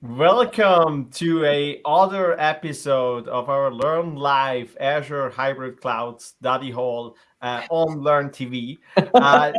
Welcome to a other episode of our Learn Live Azure Hybrid Cloud Study Hall uh, on Learn TV. Uh,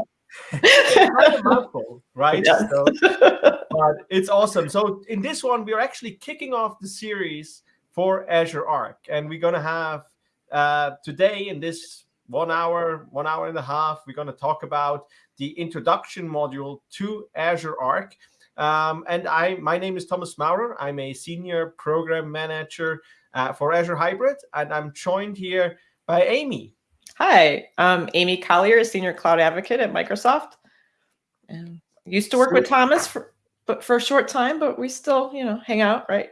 mouthful, right? Yeah. So, but it's awesome. So in this one, we're actually kicking off the series for Azure Arc, and we're going to have uh, today in this one hour, one hour and a half, we're going to talk about the introduction module to Azure Arc. Um, and I, my name is Thomas Maurer. I'm a senior program manager uh, for Azure Hybrid, and I'm joined here by Amy. Hi, I'm Amy Collier, a senior cloud advocate at Microsoft. And used to work with Thomas for but for a short time, but we still, you know, hang out, right?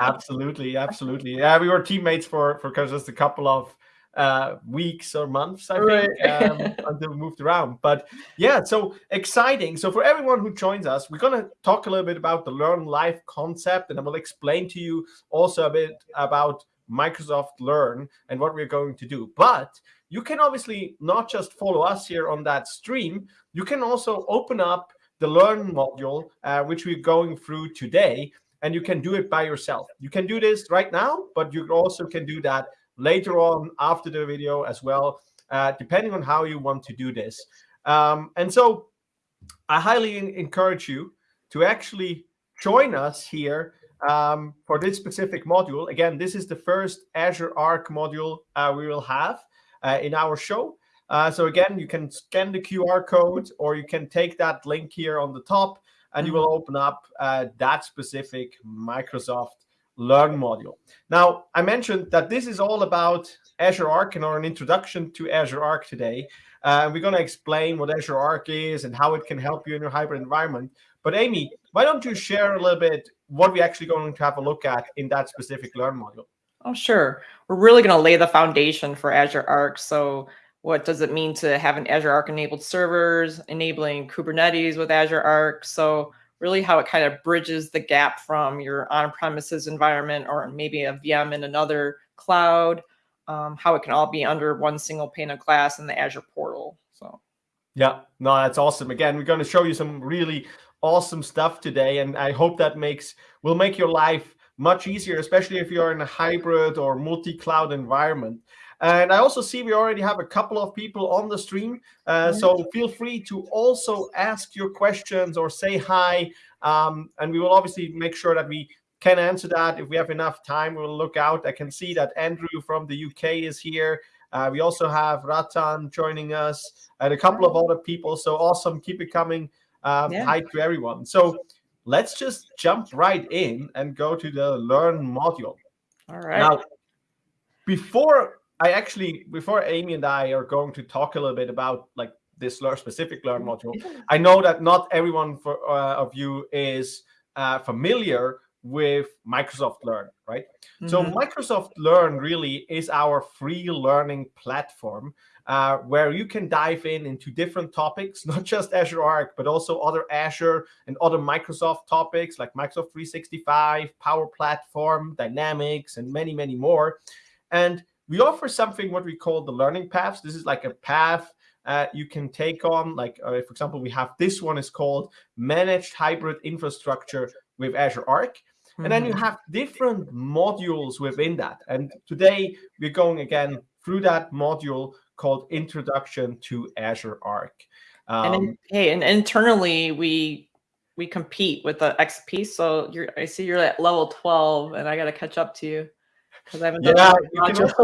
absolutely, absolutely. Yeah, we were teammates for for just a couple of uh, weeks or months, I Right. think, um, until we moved around. But yeah, so exciting. So for everyone who joins us, we're going to talk a little bit about the Learn Live concept, and I will explain to you also a bit about Microsoft Learn and what we're going to do. But you can obviously not just follow us here on that stream, you can also open up the Learn module, uh, which we're going through today, and you can do it by yourself. You can do this right now, but you also can do that later on after the video as well, uh, depending on how you want to do this. Um, and so I highly encourage you to actually join us here um, for this specific module. Again, this is the first Azure Arc module uh, we will have uh, in our show. Uh, so again, you can scan the QR code or you can take that link here on the top and you will open up uh, that specific Microsoft Learn module. Now, I mentioned that this is all about Azure Arc and or an introduction to Azure Arc today. Uh, we're going to explain what Azure Arc is and how it can help you in your hybrid environment. But Amy, why don't you share a little bit what we're actually going to have a look at in that specific Learn module? Oh, sure. We're really going to lay the foundation for Azure Arc. So what does it mean to have an Azure Arc enabled servers, enabling Kubernetes with Azure Arc? So really how it kind of bridges the gap from your on-premises environment or maybe a VM in another cloud, um, how it can all be under one single pane of glass in the Azure portal. So Yeah, no, that's awesome. Again, we're going to show you some really awesome stuff today, and I hope that makes will make your life much easier, especially if you're in a hybrid or multi-cloud environment. And I also see we already have a couple of people on the stream, uh, so feel free to also ask your questions or say hi, um, and we will obviously make sure that we can answer that if we have enough time. We'll look out. I can see that Andrew from the UK is here. Uh, we also have Ratan joining us and a couple of other people. So awesome. Keep it coming. Um, Yeah. Hi to everyone. So let's just jump right in and go to the Learn module. all right. Now, before I actually, before Amy and I are going to talk a little bit about like this learn specific Learn module, I know that not everyone for, uh, of you is uh, familiar with Microsoft Learn, right? So Mhm. Microsoft Learn really is our free learning platform uh, where you can dive in into different topics, not just Azure Arc, but also other Azure and other Microsoft topics like Microsoft 365, Power Platform, Dynamics, and many, many more. And we offer something what we call the learning paths. This is like a path uh, you can take on. Like, uh, for example, we have this one is called Managed Hybrid Infrastructure with Azure Arc. And then you Mhm. have different modules within that. And today we're going again through that module called Introduction to Azure Arc. and Um, in, hey, and internally we we compete with the XP. So you're I see you're at level 12 and I gotta catch up to you because I haven't done Yeah, the you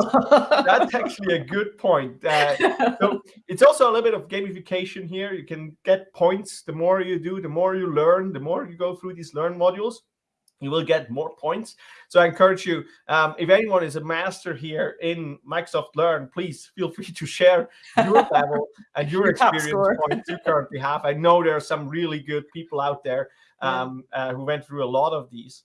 can that's actually a good point. Uh, so it's also a little bit of gamification here. You can get points. The more you do, the more you learn. The more you go through these learn modules, you will get more points. So I encourage you, um, if anyone is a master here in Microsoft Learn, please feel free to share your level and your, Your experience points you currently have. I know there are some really good people out there um, uh, who went through a lot of these.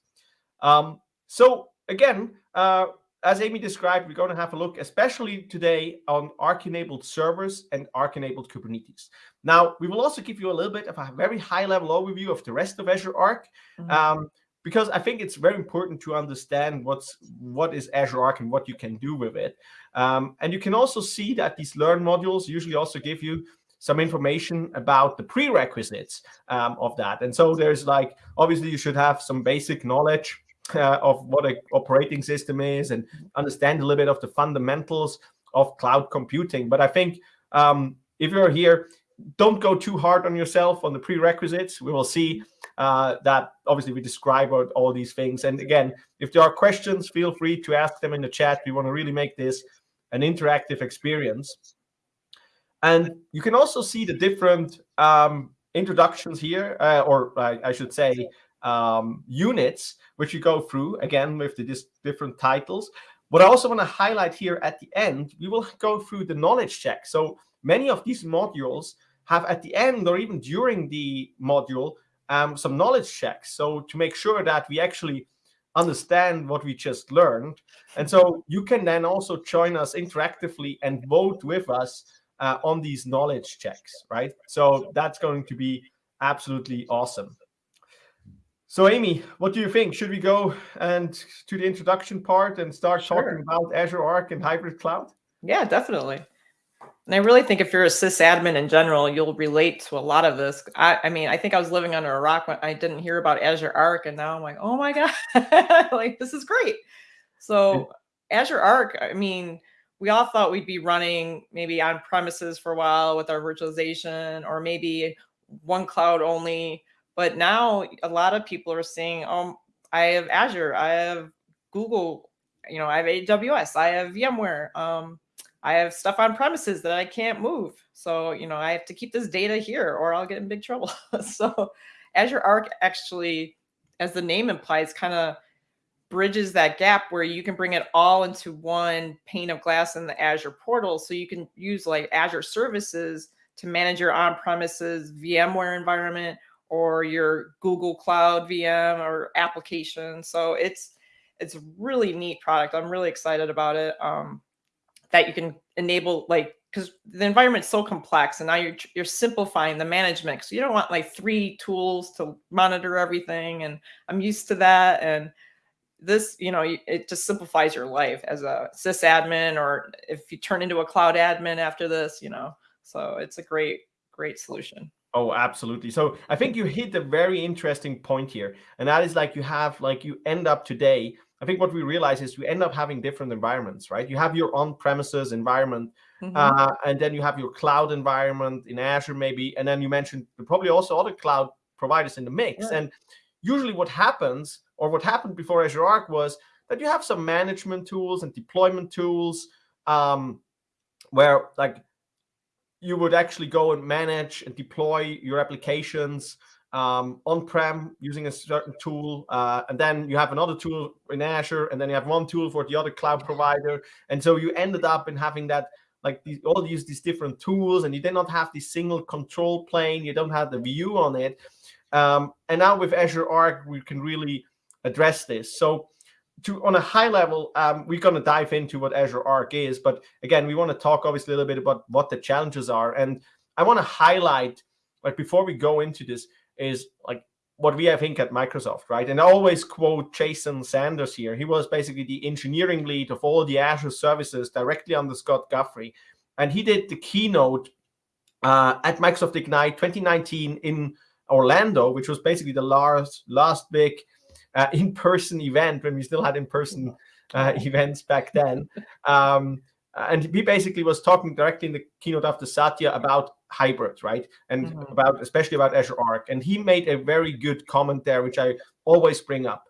Um, so again, uh, as Amy described, we're going to have a look, especially today, on Arc-enabled servers and Arc-enabled Kubernetes. Now, we will also give you a little bit of a very high-level overview of the rest of Azure Arc. Mhm. Um, because I think it's very important to understand what's what is Azure Arc and what you can do with it. Um, and you can also see that these Learn modules usually also give you some information about the prerequisites um, of that. And so there's like, obviously you should have some basic knowledge uh, of what an operating system is and understand a little bit of the fundamentals of cloud computing. But I think um, if you're here, don't go too hard on yourself on the prerequisites. We will see uh, that obviously we describe all these things. And again, if there are questions, feel free to ask them in the chat. We want to really make this an interactive experience. And you can also see the different um, introductions here, uh, or uh, I should say um, units, which you go through, again, with the different titles. What I also want to highlight here at the end, we will go through the knowledge check. So many of these modules have at the end or even during the module um, some knowledge checks. So to make sure that we actually understand what we just learned. And so you can then also join us interactively and vote with us uh, on these knowledge checks, right? So that's going to be absolutely awesome. So Amy, what do you think? Should we go and to the introduction part and start sure. talking about Azure Arc and hybrid cloud? Yeah, definitely. And I really think if you're a sysadmin in general, you'll relate to a lot of this. I, I, mean, I think I was living under a rock when I didn't hear about Azure Arc, and now I'm like, oh my god, like this is great. So Azure Arc, I mean, we all thought we'd be running maybe on premises for a while with our virtualization, or maybe one cloud only. But now a lot of people are saying, oh, I have Azure, I have Google, you know, I have AWS, I have VMware. Um, I have stuff on premises that I can't move. So, you know, I have to keep this data here or I'll get in big trouble. so Azure Arc actually, as the name implies, kind of bridges that gap where you can bring it all into one pane of glass in the Azure portal. So you can use like Azure services to manage your on-premises VMware environment or your Google Cloud VM or application. So it's it's a really neat product. I'm really excited about it. Um, that you can enable like because the environment's so complex and now you're you're simplifying the management so you don't want like three tools to monitor everything and i'm used to that and this you know it just simplifies your life as a sysadmin or if you turn into a cloud admin after this you know so it's a great great solution Oh, absolutely. So I think you hit a very interesting point here. And that is like you have like you end up today I think what we realize is you end up having different environments, right? You have your on-premises environment, mm -hmm. uh, and then you have your cloud environment in Azure, maybe, and then you mentioned probably also other cloud providers in the mix. Yeah. And usually, what happens, or what happened before Azure Arc, was that you have some management tools and deployment tools, um, where like you would actually go and manage and deploy your applications um, on-prem using a certain tool, uh, and then you have another tool in Azure, and then you have one tool for the other cloud provider, and so you ended up in having that like these, all these these different tools, and you did not have this single control plane. You don't have the view on it, um, and now with Azure Arc, we can really address this. So. To, on a high level, um, we're going to dive into what Azure Arc is, but again, we want to talk obviously a little bit about what the challenges are, and I want to highlight, like before we go into this, is like what we have think at Microsoft, right? And I always quote Jason Zander here. He was basically the engineering lead of all the Azure services directly under Scott Guthrie. And he did the keynote uh, at Microsoft Ignite 2019 in Orlando, which was basically the last, last big uh, in-person event when we still had in-person uh, events back then. Um, and he basically was talking directly in the keynote after Satya about hybrid, right? And mm -hmm. about especially about Azure Arc. And he made a very good comment there, which I always bring up.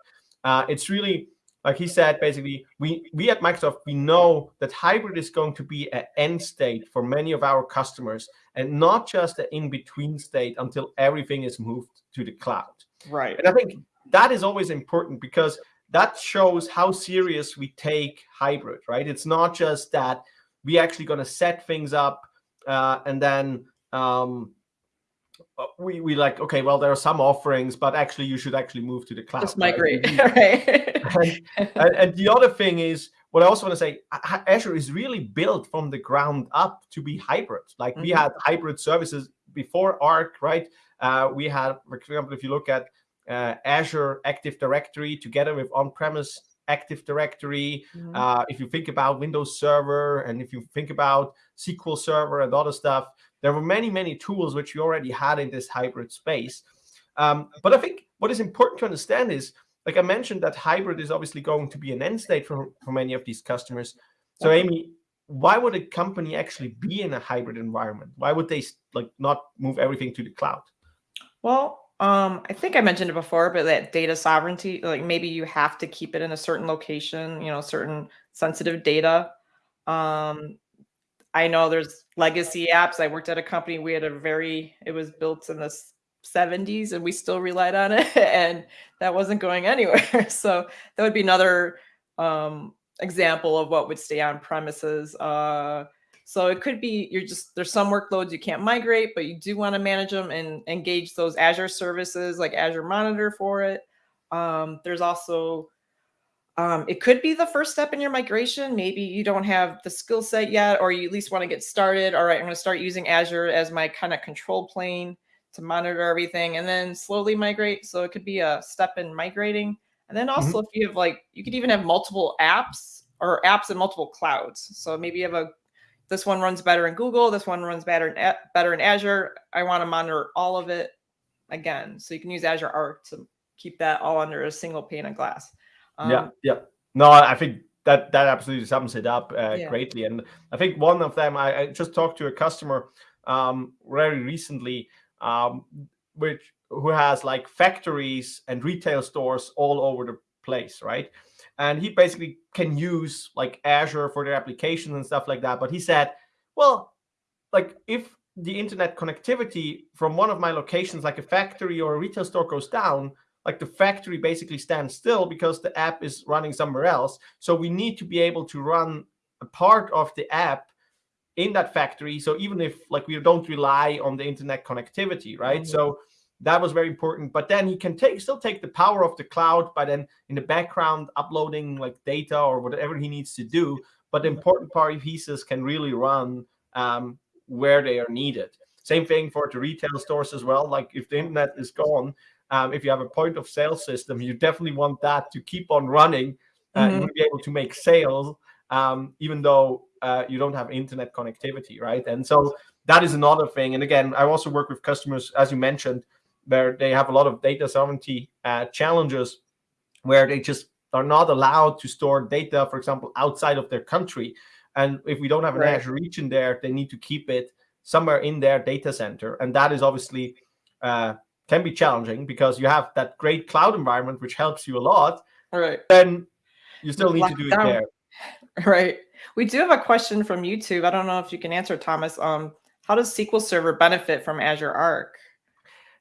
Uh, it's really like he said, basically, we we at Microsoft we know that hybrid is going to be an end state for many of our customers, and not just an in between state until everything is moved to the cloud. Right. And I think that is always important because that shows how serious we take hybrid, right? It's not just that we actually going to set things up uh, and then um, uh, we we like okay well there are some offerings but actually you should actually move to the cloud just migrate right, right? and, and, and, the other thing is what i also want to say azure is really built from the ground up to be hybrid like mm -hmm. we mm-hmm. had hybrid services before arc right uh, we had for example if you look at uh, Azure Active Directory together with on-premise Active Directory. Mm -hmm. uh, if you think about Windows Server and if you think about SQL Server and other stuff, there were many, many tools which we already had in this hybrid space. Um, but I think what is important to understand is, like I mentioned, that hybrid is obviously going to be an end state for, for many of these customers. So okay. Amy, why would a company actually be in a hybrid environment? Why would they like not move everything to the cloud? Well, um, I think I mentioned it before, but that data sovereignty, like maybe you have to keep it in a certain location, you know, certain sensitive data. Um, I know there's legacy apps. I worked at a company. We had a very, it was built in the 70s and we still relied on it and that wasn't going anywhere. so that would be another um, example of what would stay on premises. Uh, so it could be you're just there's some workloads you can't migrate, but you do want to manage them and engage those Azure services like Azure Monitor for it. Um, there's also um, it could be the first step in your migration. Maybe you don't have the skill set yet, or you at least want to get started. All right, I'm going to start using Azure as my kind of control plane to monitor everything and then slowly migrate. So it could be a step in migrating. And then also mm -hmm. if you have like, you could even have multiple apps or apps in multiple clouds. So maybe you have a this one runs better in Google. This one runs better in better in Azure. I want to monitor all of it again. So you can use Azure Arc to keep that all under a single pane of glass. Um, yeah, yeah. No, I think that that absolutely sums it up uh, yeah. greatly. And I think one of them, I, I just talked to a customer um, very recently, um, which who has like factories and retail stores all over the place, right? And he basically can use like Azure for their applications and stuff like that. But he said, well, like if the internet connectivity from one of my locations, like a factory or a retail store goes down, like the factory basically stands still because the app is running somewhere else. So we need to be able to run a part of the app in that factory. So even if like we don't rely on the internet connectivity, right? Mm -hmm. So that was very important. But then he can take still take the power of the cloud but then in the background uploading like data or whatever he needs to do. But the important part pieces can really run um, where they are needed. Same thing for the retail stores as well. Like if the internet is gone, um, if you have a point of sale system, you definitely want that to keep on running uh, mm -hmm. be able to make sales, um, even though uh, you don't have internet connectivity, right? And so that is another thing. And again, I also work with customers, as you mentioned, where they have a lot of data sovereignty uh, challenges where they just are not allowed to store data, for example, outside of their country. And if we don't have an right. Azure region there, they need to keep it somewhere in their data center. And that is obviously uh, can be challenging because you have that great cloud environment, which helps you a lot. All right. Then you still need to do it there. Right. We do have a question from YouTube. I don't know if you can answer, Thomas. Um, how does SQL Server benefit from Azure Arc?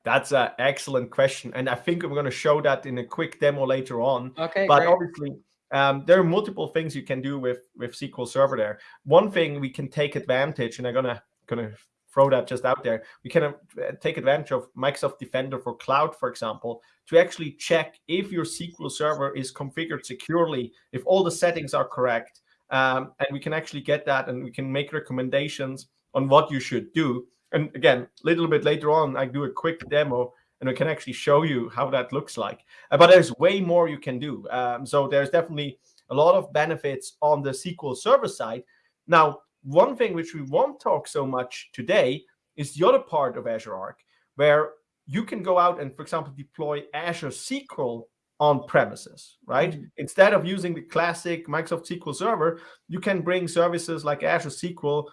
That's an excellent question. And I think I'm going to show that in a quick demo later on. Okay. But great. obviously, um, there are multiple things you can do with, with SQL Server there. One thing we can take advantage, and I'm going to, going to throw that just out there. We can uh, take advantage of Microsoft Defender for Cloud, for example, to actually check if your SQL Server is configured securely, if all the settings are correct. Um, and we can actually get that and we can make recommendations on what you should do. And again, a little bit later on, I do a quick demo and I can actually show you how that looks like. Uh, but there's way more you can do. Um, so there's definitely a lot of benefits on the SQL Server side. Now, one thing which we won't talk so much today is the other part of Azure Arc, where you can go out and, for example, deploy Azure SQL on premises, right? Mm -hmm. Instead of using the classic Microsoft SQL Server, you can bring services like Azure SQL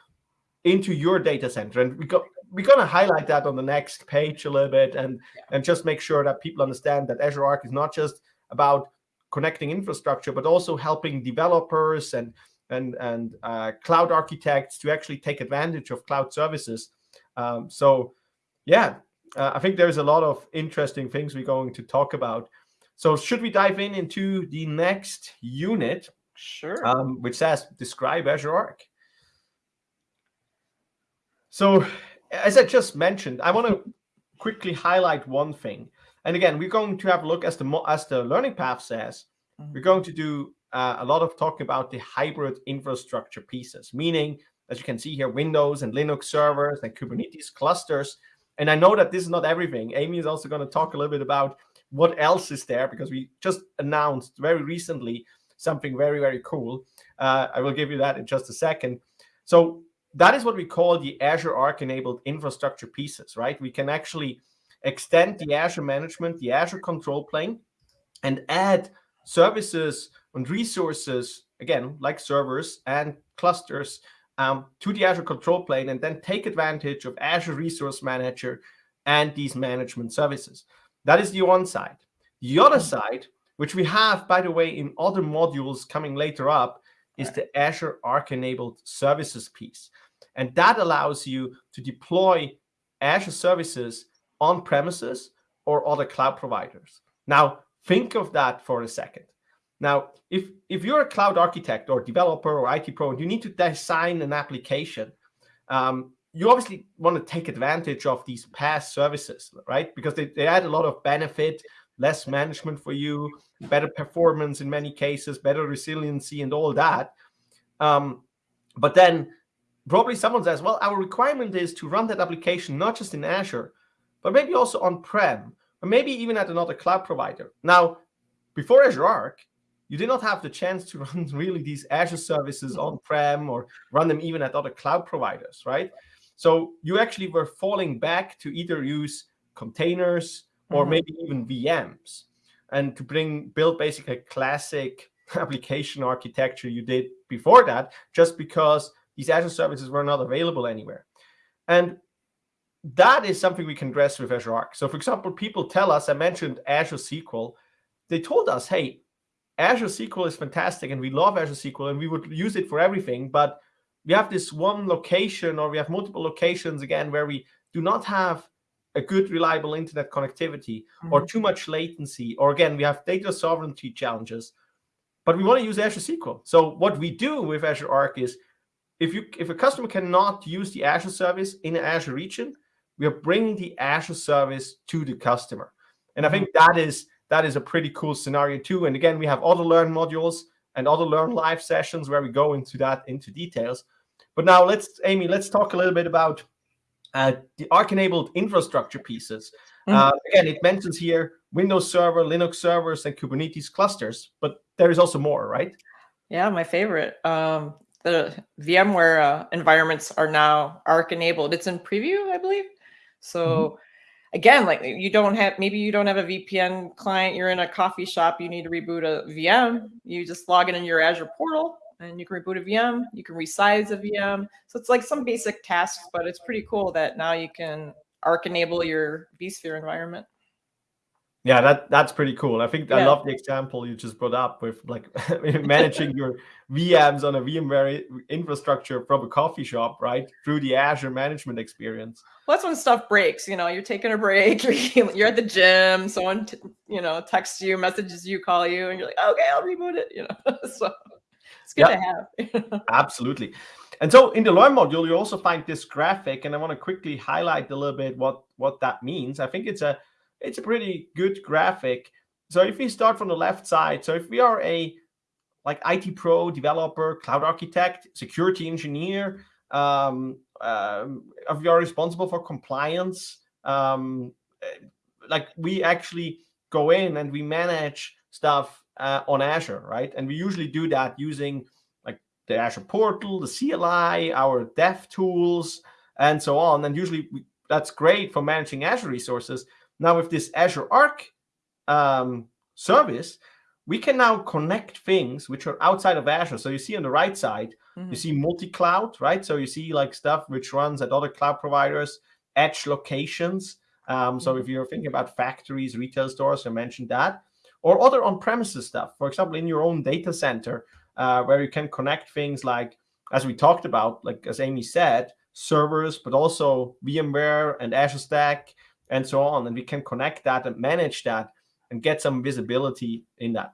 into your data center. And we got we're going to highlight that on the next page a little bit and yeah. and just make sure that people understand that Azure Arc is not just about connecting infrastructure, but also helping developers and and and uh, cloud architects to actually take advantage of cloud services. Um, so, yeah, uh, I think there's a lot of interesting things we're going to talk about. So, should we dive in into the next unit? Sure. Um, which says describe Azure Arc. So as I just mentioned, I want to quickly highlight one thing. And again, we're going to have a look as the as the learning path says, mm-hmm. we're going to do uh, a lot of talking about the hybrid infrastructure pieces, meaning, as you can see here, Windows and Linux servers and Kubernetes clusters. And I know that this is not everything. Amy is also going to talk a little bit about what else is there because we just announced very recently something very, very cool. Uh, I will give you that in just a second. So that is what we call the Azure Arc enabled infrastructure pieces, right? We can actually extend the Azure management, the Azure control plane, and add services and resources, again, like servers and clusters um, to the Azure control plane, and then take advantage of Azure Resource Manager and these management services. That is the one side. The other mm-hmm. side, which we have, by the way, in other modules coming later up, is the Azure Arc enabled services piece. And that allows you to deploy Azure services on premises or other cloud providers. Now, think of that for a second. Now, if, if you're a cloud architect or developer or IT pro and you need to design an application, um, you obviously want to take advantage of these PaaS services, right? Because they, they add a lot of benefit, less management for you, better performance in many cases, better resiliency and all that. Um, but then probably someone says, well, our requirement is to run that application not just in Azure, but maybe also on-prem, or maybe even at another cloud provider. Now, before Azure Arc, you did not have the chance to run really these Azure services on-prem or run them even at other cloud providers, right? So you actually were falling back to either use containers or mm -hmm. maybe even VMs and to bring build basically a classic application architecture you did before that, just because these Azure services were not available anywhere. And that is something we can address with Azure Arc. So for example, people tell us, I mentioned Azure SQL, they told us, hey, Azure SQL is fantastic and we love Azure SQL and we would use it for everything, but we have this one location or we have multiple locations again where we do not have a good reliable internet connectivity mm -hmm. or mm-hmm. too much latency or again we have data sovereignty challenges but we want to use Azure SQL. So what we do with Azure Arc is if you if a customer cannot use the Azure service in an Azure region, we are bringing the Azure service to the customer. And I think mm-hmm. that is that is a pretty cool scenario too. And again, we have other learn modules and other learn live sessions where we go into that into details. But now let's, Amy, let's talk a little bit about uh, the Arc-enabled infrastructure pieces. Mm -hmm. uh, again, it mentions here Windows Server, Linux servers, and Kubernetes clusters, but there is also more, right? Yeah, my favorite. Um, the VMware uh, environments are now Arc-enabled. It's in preview, I believe. So mm -hmm again, like you don't have, maybe you don't have a VPN client, you're in a coffee shop, you need to reboot a VM, you just log in in your Azure portal and you can reboot a VM, you can resize a VM. So it's like some basic tasks, but it's pretty cool that now you can arc enable your vSphere environment. Yeah, that that's pretty cool. I think yeah. I love the example you just brought up with like managing your VMs on a VMware infrastructure from a coffee shop, right? Through the Azure management experience. Well, that's when stuff breaks. You know, you're taking a break, you're, you're at the gym, someone you know texts you, messages you, call you, and you're like, okay, I'll reboot it. You know, so it's good to have. Absolutely. And so in the Learn module, you also find this graphic, and I want to quickly highlight a little bit what what that means. I think it's a it's a pretty good graphic. So if we start from the left side, so if we are a like IT pro, developer, cloud architect, security engineer, um, um, if you are responsible for compliance, um, like we actually go in and we manage stuff uh, on Azure, right? And we usually do that using like the Azure portal, the CLI, our dev tools, and so on. And usually we, that's great for managing Azure resources. Now with this Azure Arc um, service, we can now connect things which are outside of Azure. So you see on the right side, mm -hmm. you mm-hmm. see multi-cloud, right? So you see like stuff which runs at other cloud providers, edge locations. Um, mm -hmm. So if mm-hmm. you're thinking about factories, retail stores, I mentioned that, or other on-premises stuff. For example, in your own data center, uh, where you can connect things like, as we talked about, like as Amy said, servers, but also VMware and Azure Stack, and so on. And we can connect that and manage that and get some visibility in that.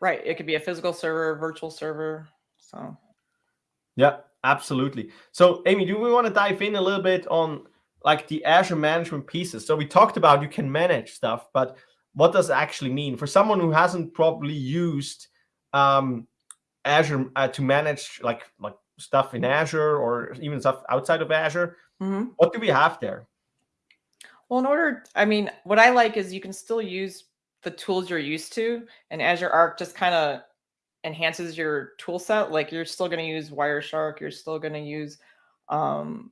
Right. It could be a physical server, virtual server. So. Yeah, absolutely. So Amy, do we want to dive in a little bit on like the Azure management pieces? So we talked about you can manage stuff, but what does it actually mean for someone who hasn't probably used um, Azure uh, to manage like like stuff in Azure or even stuff outside of Azure? Mm -hmm. What do we have there? Well, in order, I mean, what I like is you can still use the tools you're used to, and Azure Arc just kind of enhances your tool set. Like you're still going to use Wireshark, you're still going to use um,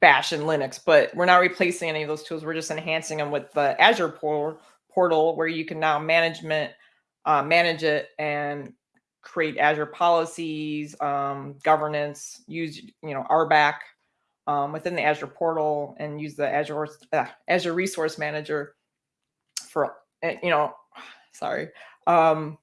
Bash and Linux, but we're not replacing any of those tools. We're just enhancing them with the Azure portal, where you can now management uh, manage it and create Azure policies, um, governance, use you know RBAC um, within the Azure portal, and use the Azure uh, Azure Resource Manager for eh, you know, sorry, um,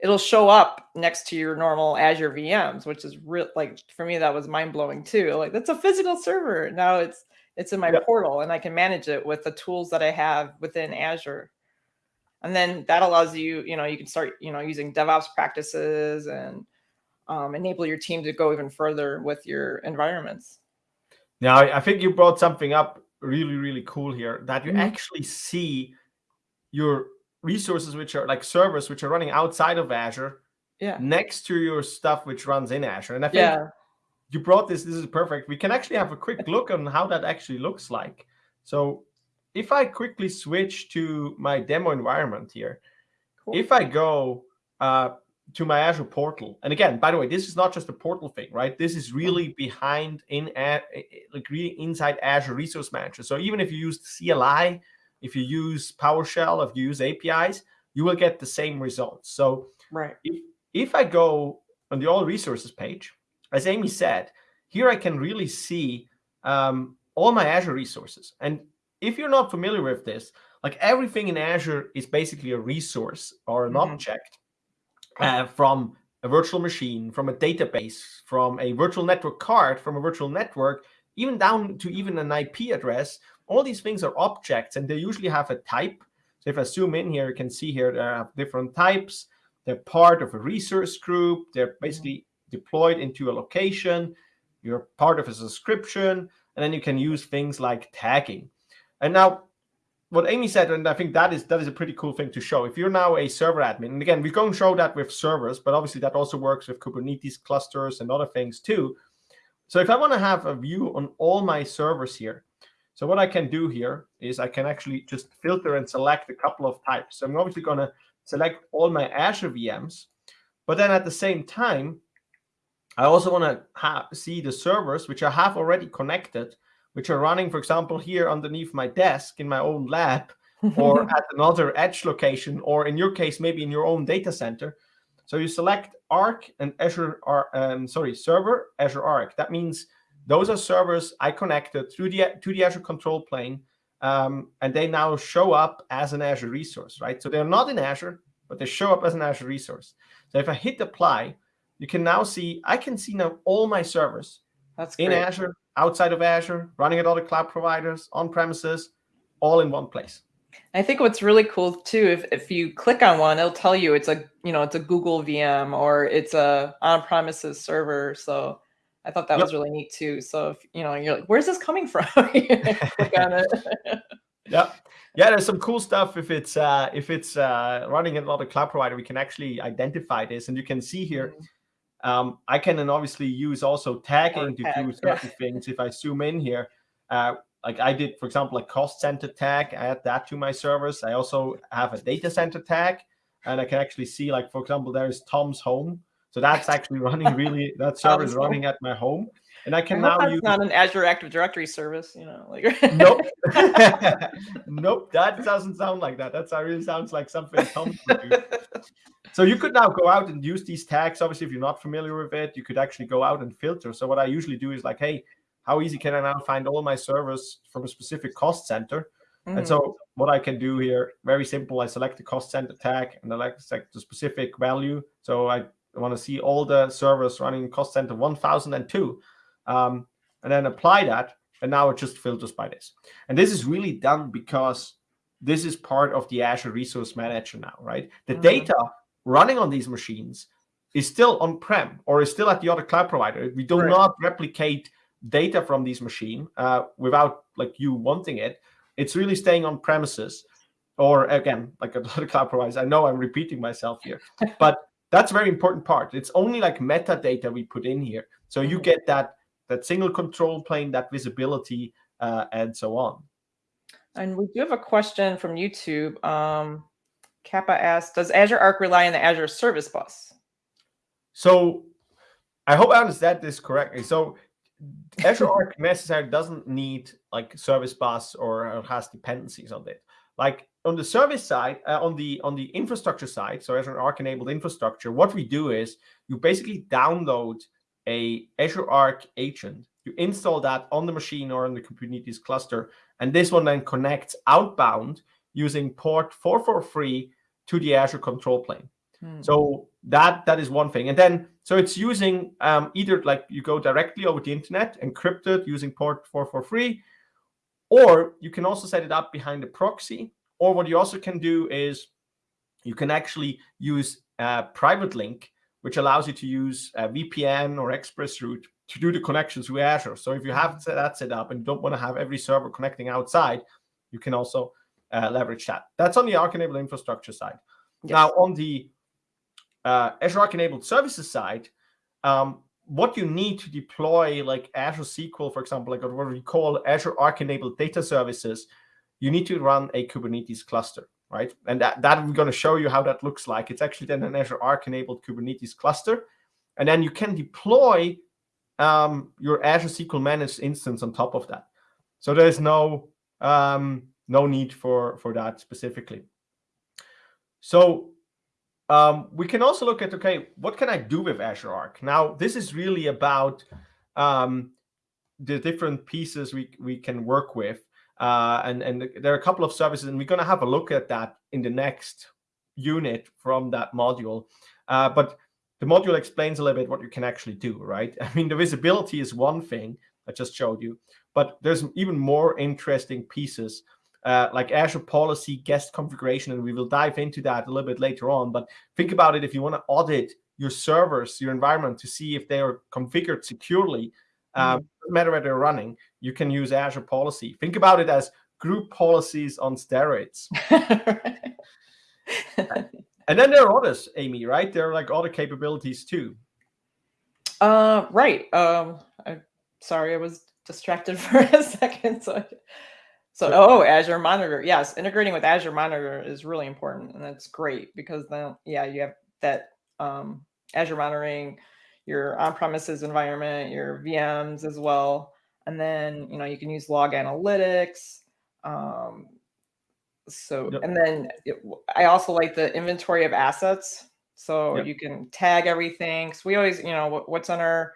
it'll show up next to your normal Azure VMs, which is real. Like for me, that was mind blowing too. Like that's a physical server now. It's it's in my yep. portal, and I can manage it with the tools that I have within Azure and then that allows you you know you can start you know using devops practices and um, enable your team to go even further with your environments now i think you brought something up really really cool here that you mm -hmm. actually see your resources which are like servers which are running outside of azure yeah next to your stuff which runs in azure and i think yeah. you brought this this is perfect we can actually have a quick look on how that actually looks like so if I quickly switch to my demo environment here, cool. if I go uh, to my Azure portal, and again, by the way, this is not just a portal thing, right? This is really behind in like really inside Azure Resource Manager. So even if you use CLI, if you use PowerShell, if you use APIs, you will get the same results. So right. if, if I go on the All Resources page, as Amy said, here I can really see um, all my Azure resources. And if you're not familiar with this, like everything in Azure is basically a resource or an mm -hmm. object uh, from a virtual machine, from a database, from a virtual network card, from a virtual network, even down to even an IP address. All these things are objects and they usually have a type. So if I zoom in here, you can see here there are different types. They're part of a resource group. They're basically deployed into a location. You're part of a subscription. And then you can use things like tagging. And now what Amy said, and I think that is that is a pretty cool thing to show. If you're now a server admin, and again, we're going to show that with servers, but obviously that also works with Kubernetes clusters and other things too. So if I want to have a view on all my servers here, so what I can do here is I can actually just filter and select a couple of types. So I'm obviously going to select all my Azure VMs, but then at the same time, I also want to see the servers which I have already connected which are running, for example, here underneath my desk in my own lab or at another edge location, or in your case, maybe in your own data center. So you select Arc and Azure, um, sorry, server, Azure Arc. That means those are servers I connected through the, to the Azure control plane, um, and they now show up as an Azure resource, right? So they're not in Azure, but they show up as an Azure resource. So if I hit apply, you can now see, I can see now all my servers That's in Azure outside of Azure, running at other cloud providers, on premises, all in one place. I think what's really cool too, if, if you click on one, it'll tell you it's a you know it's a Google VM or it's a on-premises server. So I thought that yep. was really neat too. So if you know you're like, where's this coming from? click on it. yeah, yeah. There's some cool stuff if it's uh, if it's uh, running at another cloud provider. We can actually identify this, and you can see here. Mm -hmm um, I can then obviously use also tagging to do certain things. If I zoom in here, uh, like I did, for example, a cost center tag, I add that to my servers. I also have a data center tag, and I can actually see, like, for example, there is Tom's home. So that's actually running really, that server is running at my home. And I can I now use not an Azure Active Directory service, you know, like nope, nope, that doesn't sound like that. That really sounds like something Tom would do. So you could now go out and use these tags. Obviously, if you're not familiar with it, you could actually go out and filter. So what I usually do is like, hey, how easy can I now find all my servers from a specific cost center? Mm. And so mm. what I can do here, very simple. I select the cost center tag and I select the specific value. So I want to see all the servers running cost center 1002 um, and then apply that. And now it just filters by this. And this is really done because this is part of the Azure Resource Manager now, right? The mm -hmm. data running on these machines is still on-prem or is still at the other cloud provider. We do right. not replicate data from these machine uh, without like you wanting it. It's really staying on premises or again, like a lot of cloud providers. I know I'm repeating myself here, but that's a very important part. It's only like metadata we put in here. So you mm-hmm. get that that single control plane, that visibility, uh, and so on. And we do have a question from YouTube. Um, Kappa asks, does Azure Arc rely on the Azure Service Bus? So I hope I understand this correctly. So Azure Arc necessarily doesn't need like service bus or has dependencies on it. Like on the service side, uh, on the on the infrastructure side, so Azure Arc enabled infrastructure, what we do is you basically download a Azure Arc agent, you install that on the machine or on the Kubernetes cluster, and this one then connects outbound using port 443 to the Azure control plane. Hmm. So that that is one thing. And then so it's using um, either like you go directly over the internet, encrypted using port 443, or you can also set it up behind a proxy. Or what you also can do is you can actually use a private link, which allows you to use a VPN or ExpressRoute to do the connections with Azure. So if you have that set up and don't want to have every server connecting outside, you can also uh, leverage that. That's on the Arc-enabled infrastructure side. Yes. Now on the uh, Azure Arc enabled services side, um, what you need to deploy like Azure SQL, for example, like what we call Azure Arc enabled data services, you need to run a Kubernetes cluster, right? And that, that we're going to show you how that looks like. It's actually then an Azure Arc enabled Kubernetes cluster. And then you can deploy um, your Azure SQL managed instance on top of that. So there's no um, no need for, for that specifically. So um, we can also look at, okay, what can I do with Azure Arc? Now, this is really about um, the different pieces we, we can work with. Uh, and, and there are a couple of services, and we're going to have a look at that in the next unit from that module. Uh, but the module explains a little bit what you can actually do, right? I mean, the visibility is one thing I just showed you, but there's even more interesting pieces uh, like Azure policy guest configuration, and we will dive into that a little bit later on. But think about it if you want to audit your servers, your environment to see if they are configured securely, um, mm no matter where they're running, you can use Azure policy. Think about it as group policies on steroids. and then there are others, Amy, right? There are like other capabilities too. Uh, right. Um, I, sorry, I was distracted for a second. So so, oh, Azure Monitor. Yes, integrating with Azure Monitor is really important, and that's great because then, yeah, you have that um, Azure monitoring your on-premises environment, your VMs as well, and then you know you can use log analytics. Um, so, yep. and then it, I also like the inventory of assets, so yep. you can tag everything. So we always, you know, what, what's on our,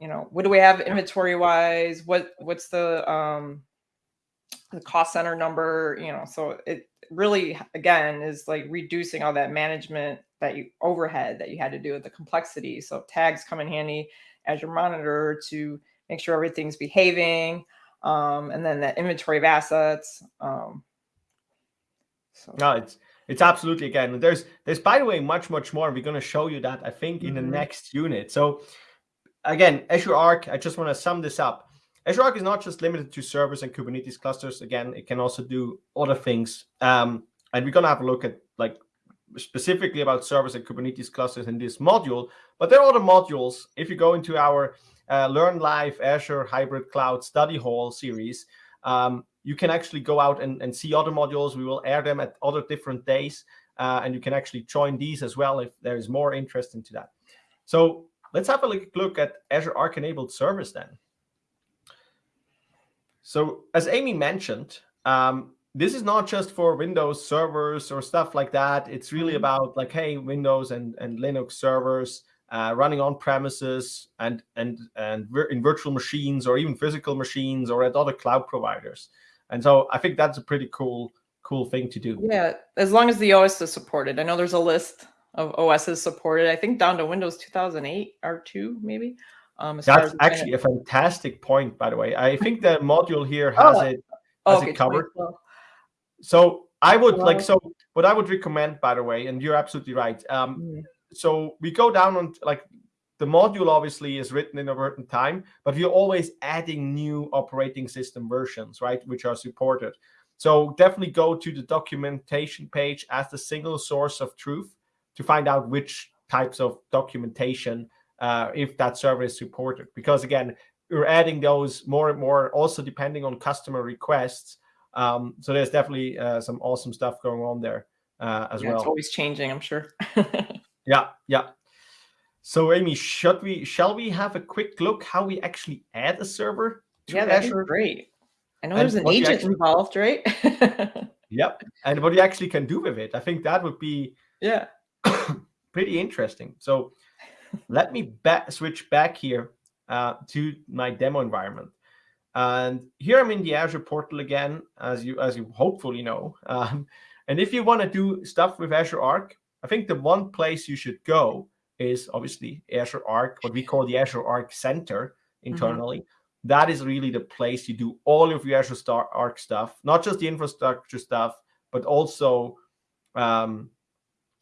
you know, what do we have inventory wise? What what's the um the cost center number, you know, so it really, again, is like reducing all that management that you overhead that you had to do with the complexity. So tags come in handy Azure Monitor to make sure everything's behaving. Um, and then the inventory of assets. Um, so. No, it's it's absolutely again. There's there's by the way much much more. We're going to show you that I think in mm -hmm. the mm-hmm. next unit. So again, Azure Arc. I just want to sum this up. Azure Arc is not just limited to servers and Kubernetes clusters. Again, it can also do other things. Um, and we're going to have a look at like specifically about servers and Kubernetes clusters in this module. But there are other modules. If you go into our uh, Learn Live Azure Hybrid Cloud Study Hall series, um, you can actually go out and, and see other modules. We will air them at other different days. Uh, and you can actually join these as well if there is more interest into that. So let's have a look at Azure Arc enabled servers then. So as Amy mentioned, um, this is not just for Windows servers or stuff like that. It's really mm-hmm. about like, hey, Windows and, and Linux servers uh, running on premises and and and in virtual machines or even physical machines or at other cloud providers. And so I think that's a pretty cool cool thing to do. Yeah, as long as the OS is supported. I know there's a list of OSs supported. I think down to Windows 2008 or two maybe. Um, That's actually a fantastic point, by the way. I think the module here has oh, it has okay, it covered. So I would well, like so what I would recommend, by the way, and you're absolutely right. Um, mm. So we go down on like the module obviously is written in a certain time, but we're always adding new operating system versions, right, which are supported. So definitely go to the documentation page as the single source of truth to find out which types of documentation uh, if that server is supported. Because again, we're adding those more and more, also depending on customer requests. Um, so there's definitely uh, some awesome stuff going on there uh, as Yeah, well. it's always changing, I'm sure. Yeah, yeah. So Amy, should we shall we have a quick look how we actually add a server to yeah, that'd be great. I know And there's an agent actually- involved, right? Yep. And what you actually can do with it. I think that would be yeah. pretty interesting. So let me back, switch back here uh, to my demo environment. And here I'm in the Azure portal again, as you as you hopefully know. Um, and if you want to do stuff with Azure Arc, I think the one place you should go is obviously Azure Arc, what we call the Azure Arc Center internally. That is really the place you do all of your Azure Star Arc stuff, not just the infrastructure stuff, but also um,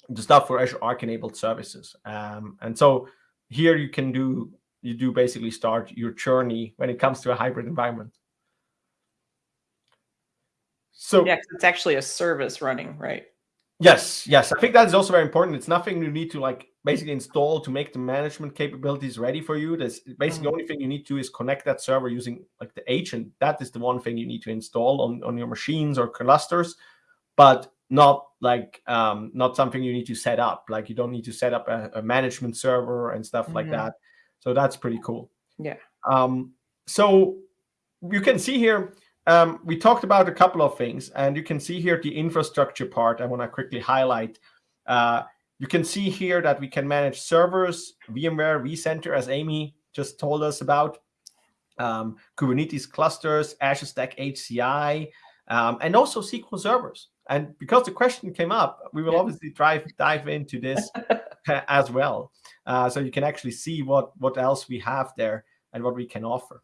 the stuff for Azure Arc enabled services. Um, and so here you can do you do basically start your journey when it comes to a hybrid environment. So Yeah, it's actually a service running, right? Yes, yes. I think that is also very important. It's nothing you need to like basically install to make the management capabilities ready for you. There's basically the only thing you need to is connect that server using like the agent. That is the one thing you need to install on, on your machines or clusters, but not like um not something you need to set up. Like you don't need to set up a, a management server and stuff like Mhm. that. So that's pretty cool. Yeah. Um, so you can see here, um, we talked about a couple of things, and you can see here the infrastructure part. I want to quickly highlight. Uh, you can see here that we can manage servers, VMware, vCenter, as Amy just told us about, um, Kubernetes clusters, Azure Stack HCI, um, and also SQL servers. And because the question came up, we will obviously dive dive into this as well, uh, so you can actually see what what else we have there and what we can offer.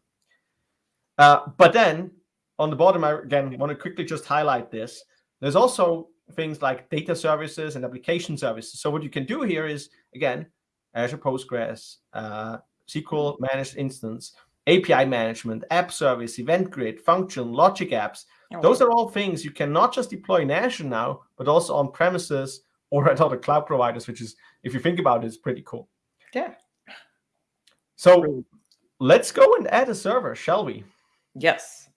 Uh, but then on the bottom, I again want to quickly just highlight this. There's also things like data services and application services. So what you can do here is again Azure Postgres, uh, SQL managed instance, API management, app service, event grid, function, logic apps. Oh, Those are all things you can not just deploy in Azure now, but also on premises or at other cloud providers, which is, if you think about it, is pretty cool. yeah. So let's go and add a server, shall we? Yes.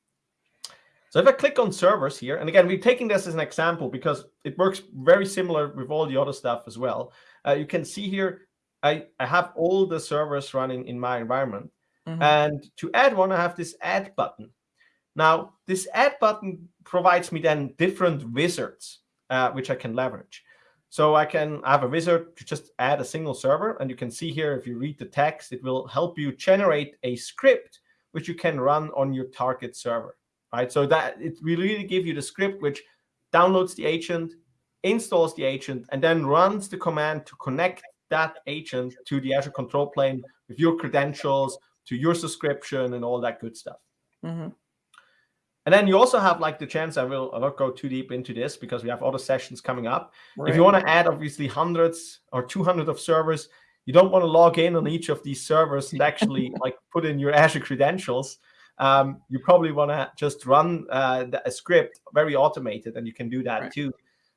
So if I click on servers here, and again, we're taking this as an example because it works very similar with all the other stuff as well. Uh, you can see here, I, I have all the servers running in my environment. Mhm. And to add one, I have this add button. Now, this add button provides me then different wizards, uh, which I can leverage. So I can I have a wizard to just add a single server. And you can see here, if you read the text, it will help you generate a script which you can run on your target server, right? So that it will really give you the script which downloads the agent, installs the agent, and then runs the command to connect that agent to the Azure control plane with your credentials, to your subscription, and all that good stuff. Mhm. And then you also have like the chance, I will I'll not go too deep into this because we have other sessions coming up. If you want to add obviously hundreds or 200 of servers, you don't want to log in on each of these servers and actually like put in your Azure credentials. Um, you probably want to just run uh, the- a script very automated, and you can do that Right. too.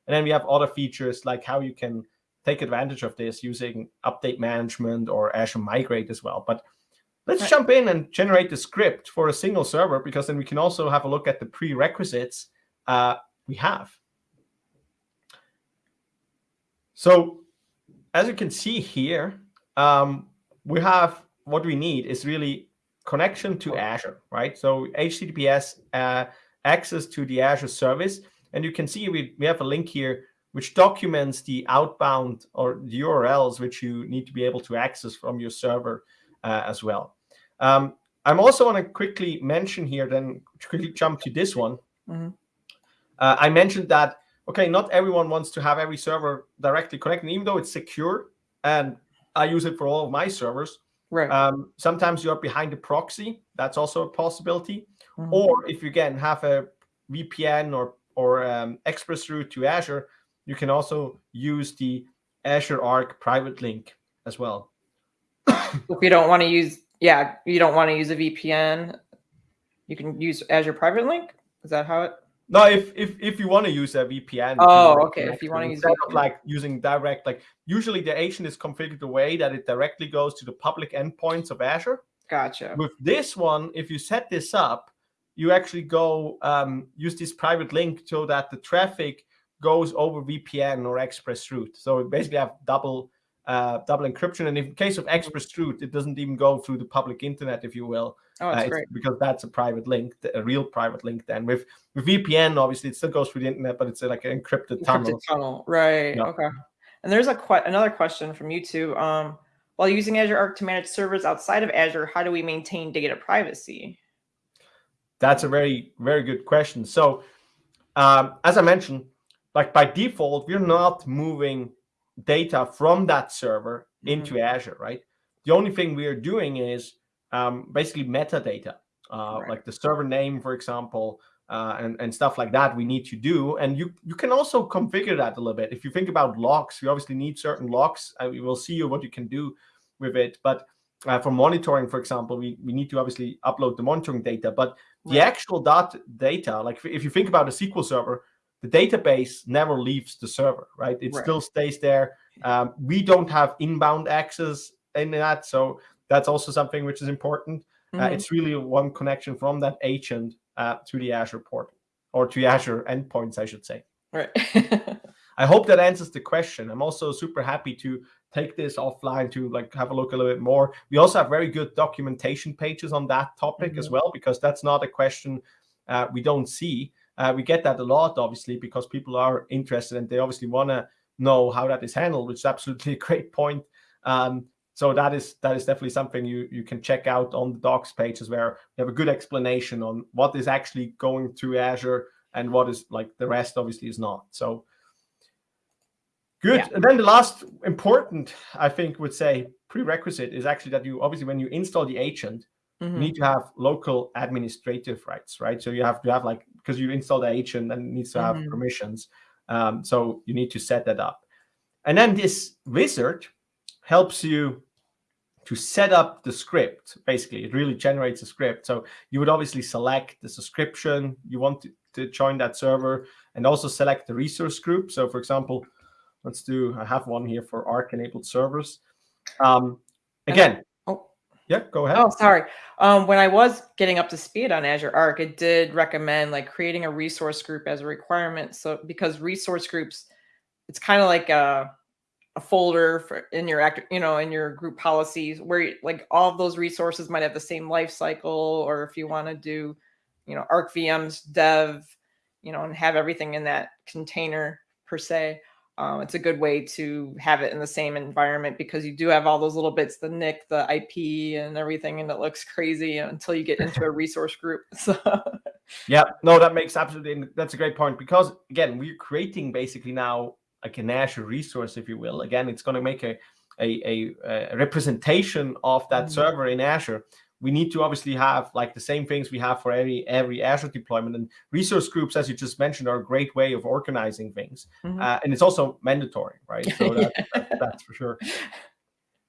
And then we have other features like how you can take advantage of this using update management or Azure Migrate as well. But let's Right. jump in and generate the script for a single server because then we can also have a look at the prerequisites uh, we have. So as you can see here, um, we have what we need is really connection to Azure, right? So HTTPS uh, access to the Azure service. And you can see we, we have a link here which documents the outbound or the URLs which you need to be able to access from your server uh, as well. Um, I'm also want to quickly mention here, then quickly jump to this one. Mhm. Uh, I mentioned that, okay, not everyone wants to have every server directly connected, even though it's secure and I use it for all of my servers. Right. Um, sometimes you're behind a proxy. That's also a possibility. Mhm. Or if you again have a VPN or or um, express route to Azure, you can also use the Azure Arc private link as well. if you don't want to use, yeah, you don't want to use a VPN, you can use Azure Private Link. Is that how it? No, if if if you want to use a VPN. Oh, to okay, if you wanna use of like using direct, like usually the agent is configured the way that it directly goes to the public endpoints of Azure. Gotcha. With this one, if you set this up, you actually go um, use this private link so that the traffic goes over VPN or Express Route. So basically have double uh, double encryption. And in case of Express Route, it doesn't even go through the public internet, if you will. Oh, that's uh, great. Because that's a private link, a real private link. Then with with VPN, obviously, it still goes through the internet, but it's like an encrypted, encrypted tunnel. tunnel. Right. Yeah. Okay. And there's a que- another question from you too. Um, while using Azure Arc to manage servers outside of Azure, how do we maintain data privacy? That's a very, very good question. So, um, as I mentioned, like by default, we're not moving data from that server mm-hmm. into Azure, right? The only thing we are doing is um, basically metadata, uh, right. like the server name, for example, uh, and, and stuff like that we need to do. And you, you can also configure that a little bit. If you think about logs, you obviously need certain logs. and we will see what you can do with it. But uh, for monitoring, for example, we, we need to obviously upload the monitoring data. But the actual dot data, like if you think about a SQL server, the database never leaves the server, right? It right. still stays there. Um, we don't have inbound access in that. So that's also something which is important. Mm -hmm. uh, mm-hmm. it's really one connection from that agent uh, to the Azure portal or to Azure endpoints, I should say. Right. I hope that answers the question. I'm also super happy to take this offline to like have a look a little bit more. We also have very good documentation pages on that topic mm -hmm. as mm-hmm. well, because that's not a question uh, we don't see. Uh, we get that a lot, obviously, because people are interested and they obviously want to know how that is handled, which is absolutely a great point. Um, so that is that is definitely something you you can check out on the docs pages where we have a good explanation on what is actually going through Azure and what is like the rest obviously is not. So good. Yeah. And then the last important, I think, would say prerequisite is actually that you obviously when you install the agent, mm -hmm. you need to have local administrative rights, right? So you have to have like because you install the agent and it needs to have mm -hmm. permissions. Um, so you need to set that up. And then this wizard helps you to set up the script. Basically, it really generates a script. So you would obviously select the subscription you want to, to join that server and also select the resource group. So for example, let's do, I have one here for Arc enabled servers. Um, again. Yeah, go ahead. Oh, sorry. Um, when I was getting up to speed on Azure Arc, it did recommend like creating a resource group as a requirement. So because resource groups, it's kind of like a, a folder for in your act, you know, in your group policies where like all those resources might have the same life cycle, or if you want to do, you know, Arc VMs dev, you know, and have everything in that container per se. Um, it's a good way to have it in the same environment because you do have all those little bits, the NIC, the IP and everything, and it looks crazy until you get into a resource group. So yeah, no, that makes absolutely, that's a great point because again, we're creating basically now like an Azure resource, if you will. Again, it's going to make a, a, a, a representation of that mm. server in Azure. We need to obviously have like the same things we have for every every Azure deployment. And resource groups, as you just mentioned, are a great way of organizing things. Mm -hmm. uh, and it's also mandatory, right? So that, that, that's for sure.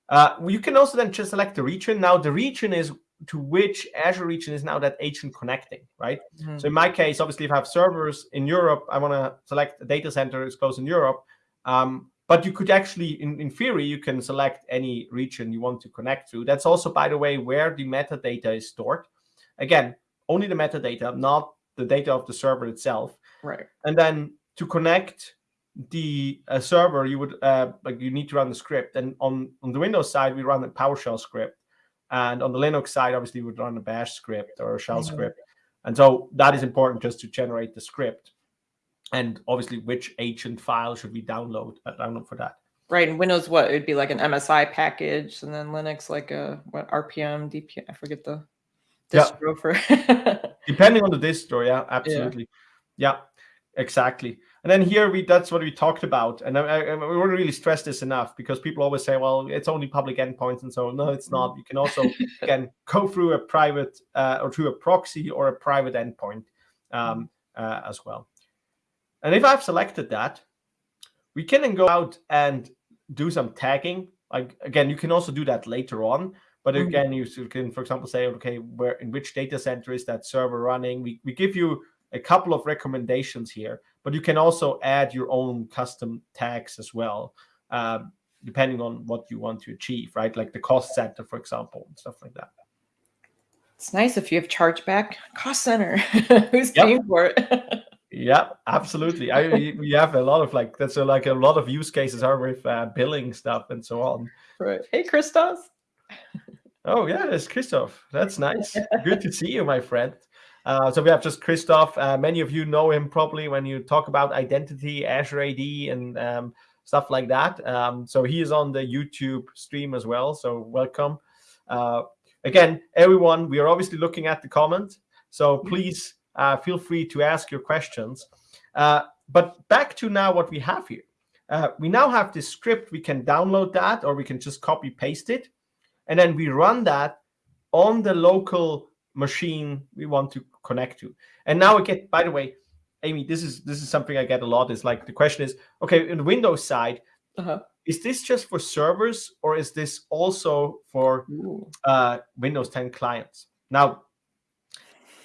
Uh, you can also then just select the region. Now the region is to which Azure region is now that agent connecting, right? Mm -hmm. So in my case, obviously, if I have servers in Europe, I want to select a data center is close in Europe. Um, but you could actually, in, in theory, you can select any region you want to connect to. That's also, by the way, where the metadata is stored. Again, only the metadata, not the data of the server itself. Right. And then to connect the uh, server, you would uh, like you need to run the script. And on on the Windows side, we run a PowerShell script. And on the Linux side, obviously, we would run a bash script or a shell mm -hmm. script. And so that is important just to generate the script. And obviously, which agent file should we download? Uh, download for that. Right. And Windows, what? It'd be like an MSI package. And then Linux, like a what RPM, DPM. I forget the distro yeah. for. Depending on the distro. Yeah, absolutely. Yeah, yeah exactly. And then here we that's what we talked about, and I, I, we wouldn't really stress this enough because people always say, "Well, it's only public endpoints," and so no, it's not. Mm-hmm. You can also again go through a private uh, or through a proxy or a private endpoint um, mm-hmm. uh, as well. And if I've selected that, we can then go out and do some tagging. Like again, you can also do that later on. But mm-hmm. again, you can, for example, say, okay, where in which data center is that server running? We we give you a couple of recommendations here, but you can also add your own custom tags as well, uh, depending on what you want to achieve, right? Like the cost center, for example, and stuff like that. It's nice if you have chargeback cost center. Who's Yep. paying for it? Yeah, absolutely. I we have a lot of like that's a, like a lot of use cases are with uh, billing stuff and so on. right. Hey, Christos. Oh yeah, it's Christoph. That's nice. Good to see you, my friend. Uh, so we have just Christoph. Uh, many of you know him probably when you talk about identity, Azure AD, and um, stuff like that. Um, so he is on the YouTube stream as well. So welcome. Uh, again, everyone, we are obviously looking at the comment. So please uh, feel free to ask your questions. Uh, but back to now what we have here. Uh, we now have this script. We can download that or we can just copy paste it. And then we run that on the local machine we want to connect to. And now I get, by the way, Amy, this is this is something I get a lot. Is like the question is, okay, in the Windows side, Uh-huh. is this just for servers or is this also for uh, Windows 10 clients? Now,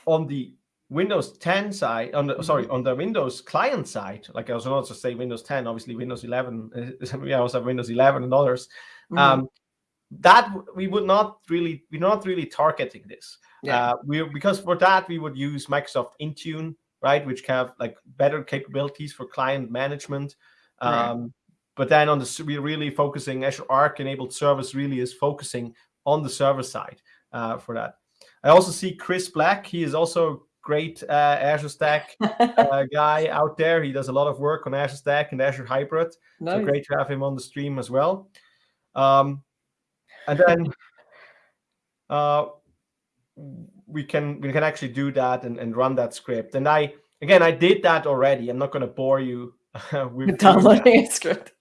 on the Windows 10 side, on the sorry, on the Windows client side, like I was also say Windows 10, obviously Windows 11, uh, we also have Windows 11 and others. Mhm. Um, that we would not really, we're not really targeting this. Yeah. Uh, we because for that we would use Microsoft Intune, right, which have like better capabilities for client management. Right. Um, but then on the we're really focusing Azure Arc enabled service really is focusing on the server side uh, for that. I also see Chris Black. He is also great uh, Azure Stack uh, guy out there. He does a lot of work on Azure Stack and Azure Hybrid. So great to have him on the stream as well. Um, and then uh, we can we can actually do that and, and run that script. And I again I did that already. I'm not going to bore you with. Downloading a script.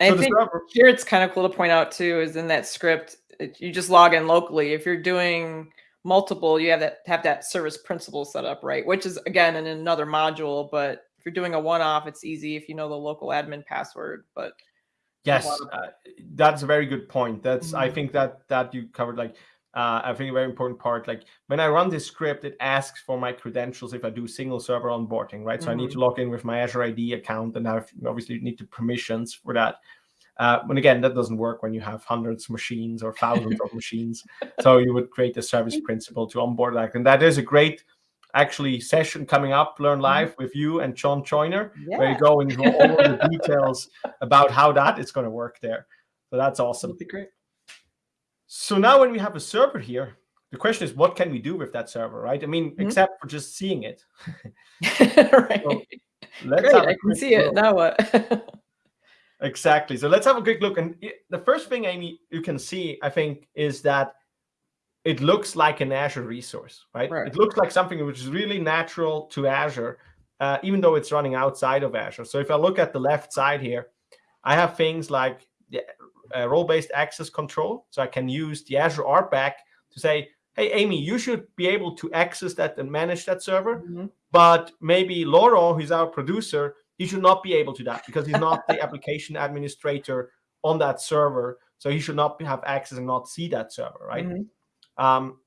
I So the think server- here it's kind of cool to point out too is in that script it, you just log in locally. If you're doing multiple, you have that have that service principal set up, right? Which is again in another module, but if you're doing a one-off, it's easy if you know the local admin password. But Yes, of- uh, that's a very good point. That's I Mhm. think that that you covered like uh, I think a very important part. Like when I run this script, it asks for my credentials if I do single server onboarding, right? So I need to log in with my Azure AD account, and I obviously need to permissions for that. Uh, and again, that doesn't work when you have hundreds of machines or thousands of machines. So you would create a service principal to onboard that, and that is a great actually session coming up. Learn live with you and John Joyner where you go into all the details about how that is going to work there. So that's awesome. that'd be great. So now when we have a server here, the question is, what can we do with that server, right? I mean, Mhm. except for just seeing it. right. So Let's Great, I can see it. Now what? Exactly. So let's have a quick look. And the first thing, Amy, you can see, I think, is that it looks like an Azure resource, right? Right. It looks like something which is really natural to Azure, uh, even though it's running outside of Azure. So if I look at the left side here, I have things like the uh, role-based access control. So I can use the Azure RBAC to say, hey, Amy, you should be able to access that and manage that server. Mhm. But maybe Laurent, who's our producer, he should not be able to that because he's not the application administrator on that server. So he should not be- have access and not see that server, right? Mhm. Um,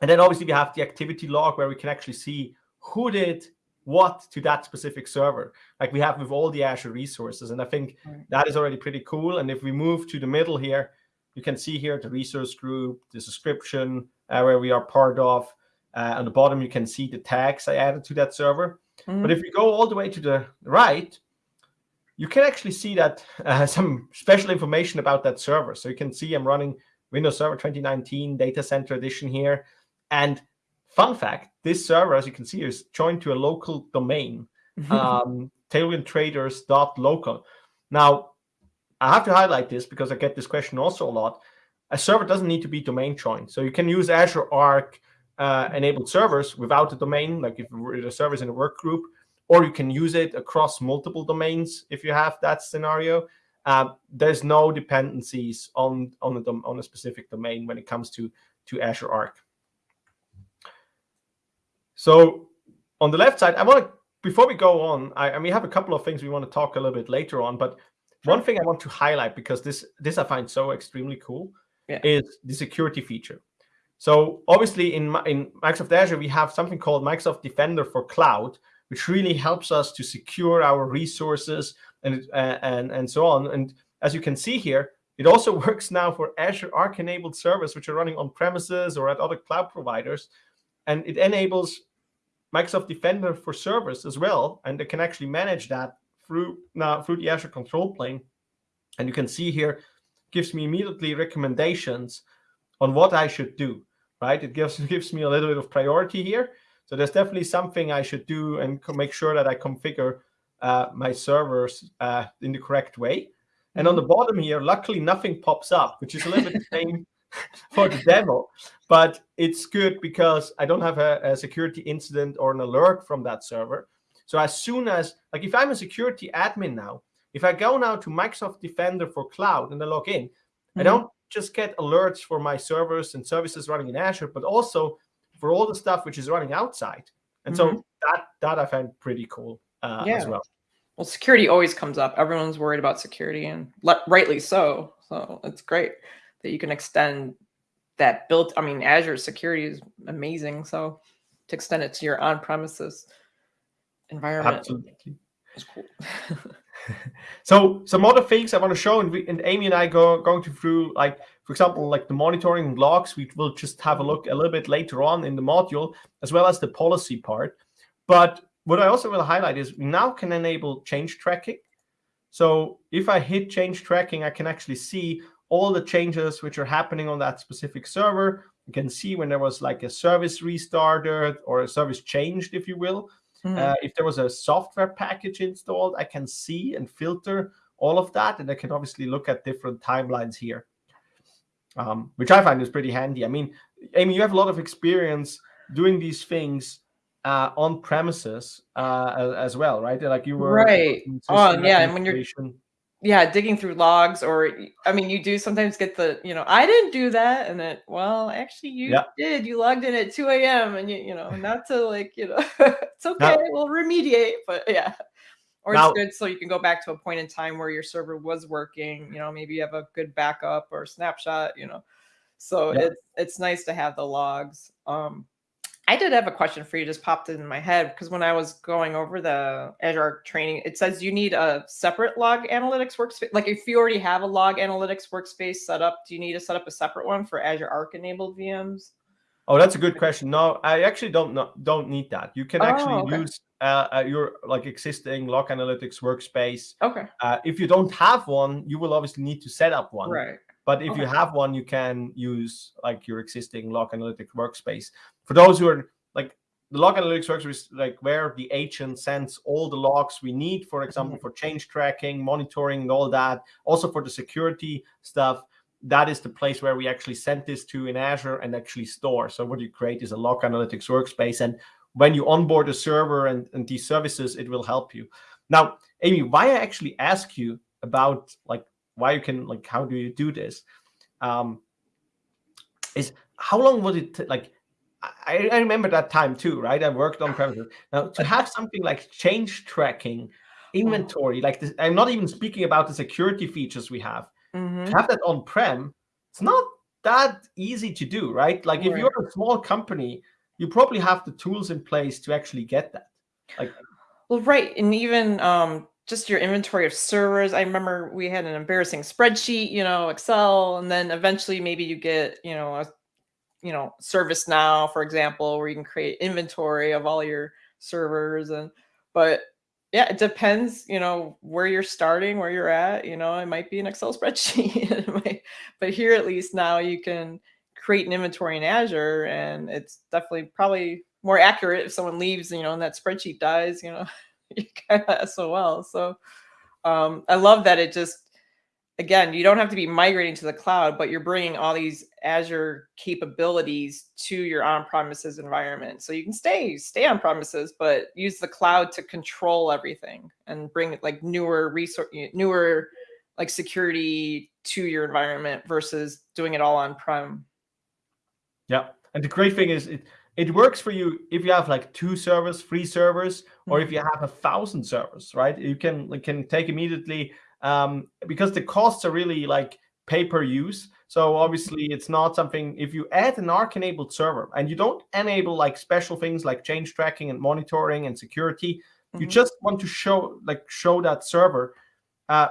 and then obviously we have the activity log where we can actually see who did what to that specific server, like we have with all the Azure resources. And I think Right. that is already pretty cool. And if we move to the middle here, you can see here the resource group, the subscription uh, where we are part of. Uh, on the bottom, you can see the tags I added to that server. Mhm. But if you go all the way to the right, you can actually see that uh, some special information about that server. So you can see I'm running Windows Server 2019 Data Center Edition here. And fun fact, this server, as you can see, is joined to a local domain, um, tailwindtraders.local. Now, I have to highlight this because I get this question also a lot. A server doesn't need to be domain joined. So you can use Azure Arc uh, enabled servers without a domain, like if the server is in a work group, or you can use it across multiple domains if you have that scenario. Uh, there's no dependencies on on a, on a specific domain when it comes to to Azure Arc. So on the left side, I want to before we go on, I, we have a couple of things we want to talk a little bit later on, but one thing I want to highlight because this this I find so extremely cool Yeah. is the security feature. So obviously in in Microsoft Azure we have something called Microsoft Defender for Cloud, which really helps us to secure our resources and uh, and and so on. And as you can see here, it also works now for Azure Arc enabled servers, which are running on premises or at other cloud providers. And it enables Microsoft Defender for servers as well. And they can actually manage that through now through the Azure control plane. And you can see here, gives me immediately recommendations on what I should do, right? It gives, gives me a little bit of priority here. So there's definitely something I should do and make sure that I configure uh, my servers uh, in the correct way. And on the mm-hmm. bottom here, luckily nothing pops up, which is a little bit the same for the demo, but it's good because I don't have a, a, security incident or an alert from that server. So as soon as, like if I'm a security admin now, if I go now to Microsoft Defender for Cloud and I log in. I don't just get alerts for my servers and services running in Azure, but also for all the stuff which is running outside. And mm -hmm. so mm-hmm. that that I find pretty cool uh, yeah. as well. Well, security always comes up. Everyone's worried about security, and rightly so. So it's great that you can extend that built. I mean, Azure security is amazing. So to extend it to your on-premises environment Absolutely. is cool. so some other things I want to show, and, we, and Amy and I go going to through like, for example, like the monitoring logs. We will just have a look a little bit later on in the module, as well as the policy part. But what I also will highlight is we now can enable change tracking. So if I hit change tracking, I can actually see all the changes which are happening on that specific server. You can see when there was like a service restarted or a service changed, if you will. Mm -hmm. uh, if there was a software package installed, I can see and filter all of that. And I can obviously look at different timelines here, um, which I find is pretty handy. I mean, Amy, you have a lot of experience doing these things uh, on premises uh, as well, right? Like you were right. Oh, yeah. And when you're yeah, digging through logs, or I mean, you do sometimes get the you know I didn't do that, and then well, actually you yeah. did. You logged in at two a.m. and you you know not to like you know it's okay, now, we'll remediate, but yeah. Or now, it's good so you can go back to a point in time where your server was working. You know, maybe you have a good backup or snapshot. You know, so yeah. it's it's nice to have the logs. Um, I did have a question for you, just popped in my head because when I was going over the Azure Arc training, it says you need a separate log analytics workspace. Like if you already have a log analytics workspace set up, do you need to set up a separate one for Azure Arc enabled VMs? Oh, that's a good question. No, I actually don't know, don't need that. You can actually oh, okay. use uh, uh, your like existing log analytics workspace. Okay. Uh, if you don't have one, you will obviously need to set up one. Right. But if okay. you have one, you can use like your existing log analytics workspace. For those who are like the log analytics workspace, like where the agent sends all the logs we need, for example, mm -hmm. for change tracking, monitoring, and all that. Also for the security stuff, that is the place where we actually send this to in Azure and actually store. So what you create is a log analytics workspace. And when you onboard a server and, and these services, it will help you. Now, Amy, why I actually ask you about like why you can like how do you do this? Um is how long would it like I, I remember that time too right? I worked on premises. Now to have something like change tracking inventory like this i'm not even speaking about the security features we have. Mm -hmm. to have that on prem it's not that easy to do right? Like right. if you're a small company you probably have the tools in place to actually get that. Like well right and even um just your inventory of servers. I remember we had an embarrassing spreadsheet, you know, Excel, and then eventually maybe you get, you know, a, you know, ServiceNow, for example, where you can create inventory of all your servers. And, but yeah, it depends, you know, where you're starting, where you're at, you know, it might be an Excel spreadsheet, but here at least now you can create an inventory in Azure and it's definitely probably more accurate if someone leaves, you know, and that spreadsheet dies, you know, you kind of SOL. So um, I love that it just, again, you don't have to be migrating to the cloud, but you're bringing all these Azure capabilities to your on-premises environment. So you can stay, stay on premises, but use the cloud to control everything and bring like newer resource, newer like security to your environment versus doing it all on-prem. Yeah. And the great thing is it, it works for you if you have like two servers, three servers, or if you have a thousand servers, right? You can you can take immediately um, because the costs are really like pay per use. So obviously it's not something if you add an Arc enabled server and you don't enable like special things like change tracking and monitoring and security, mm -hmm. you mm-hmm. just want to show like show that server. Uh,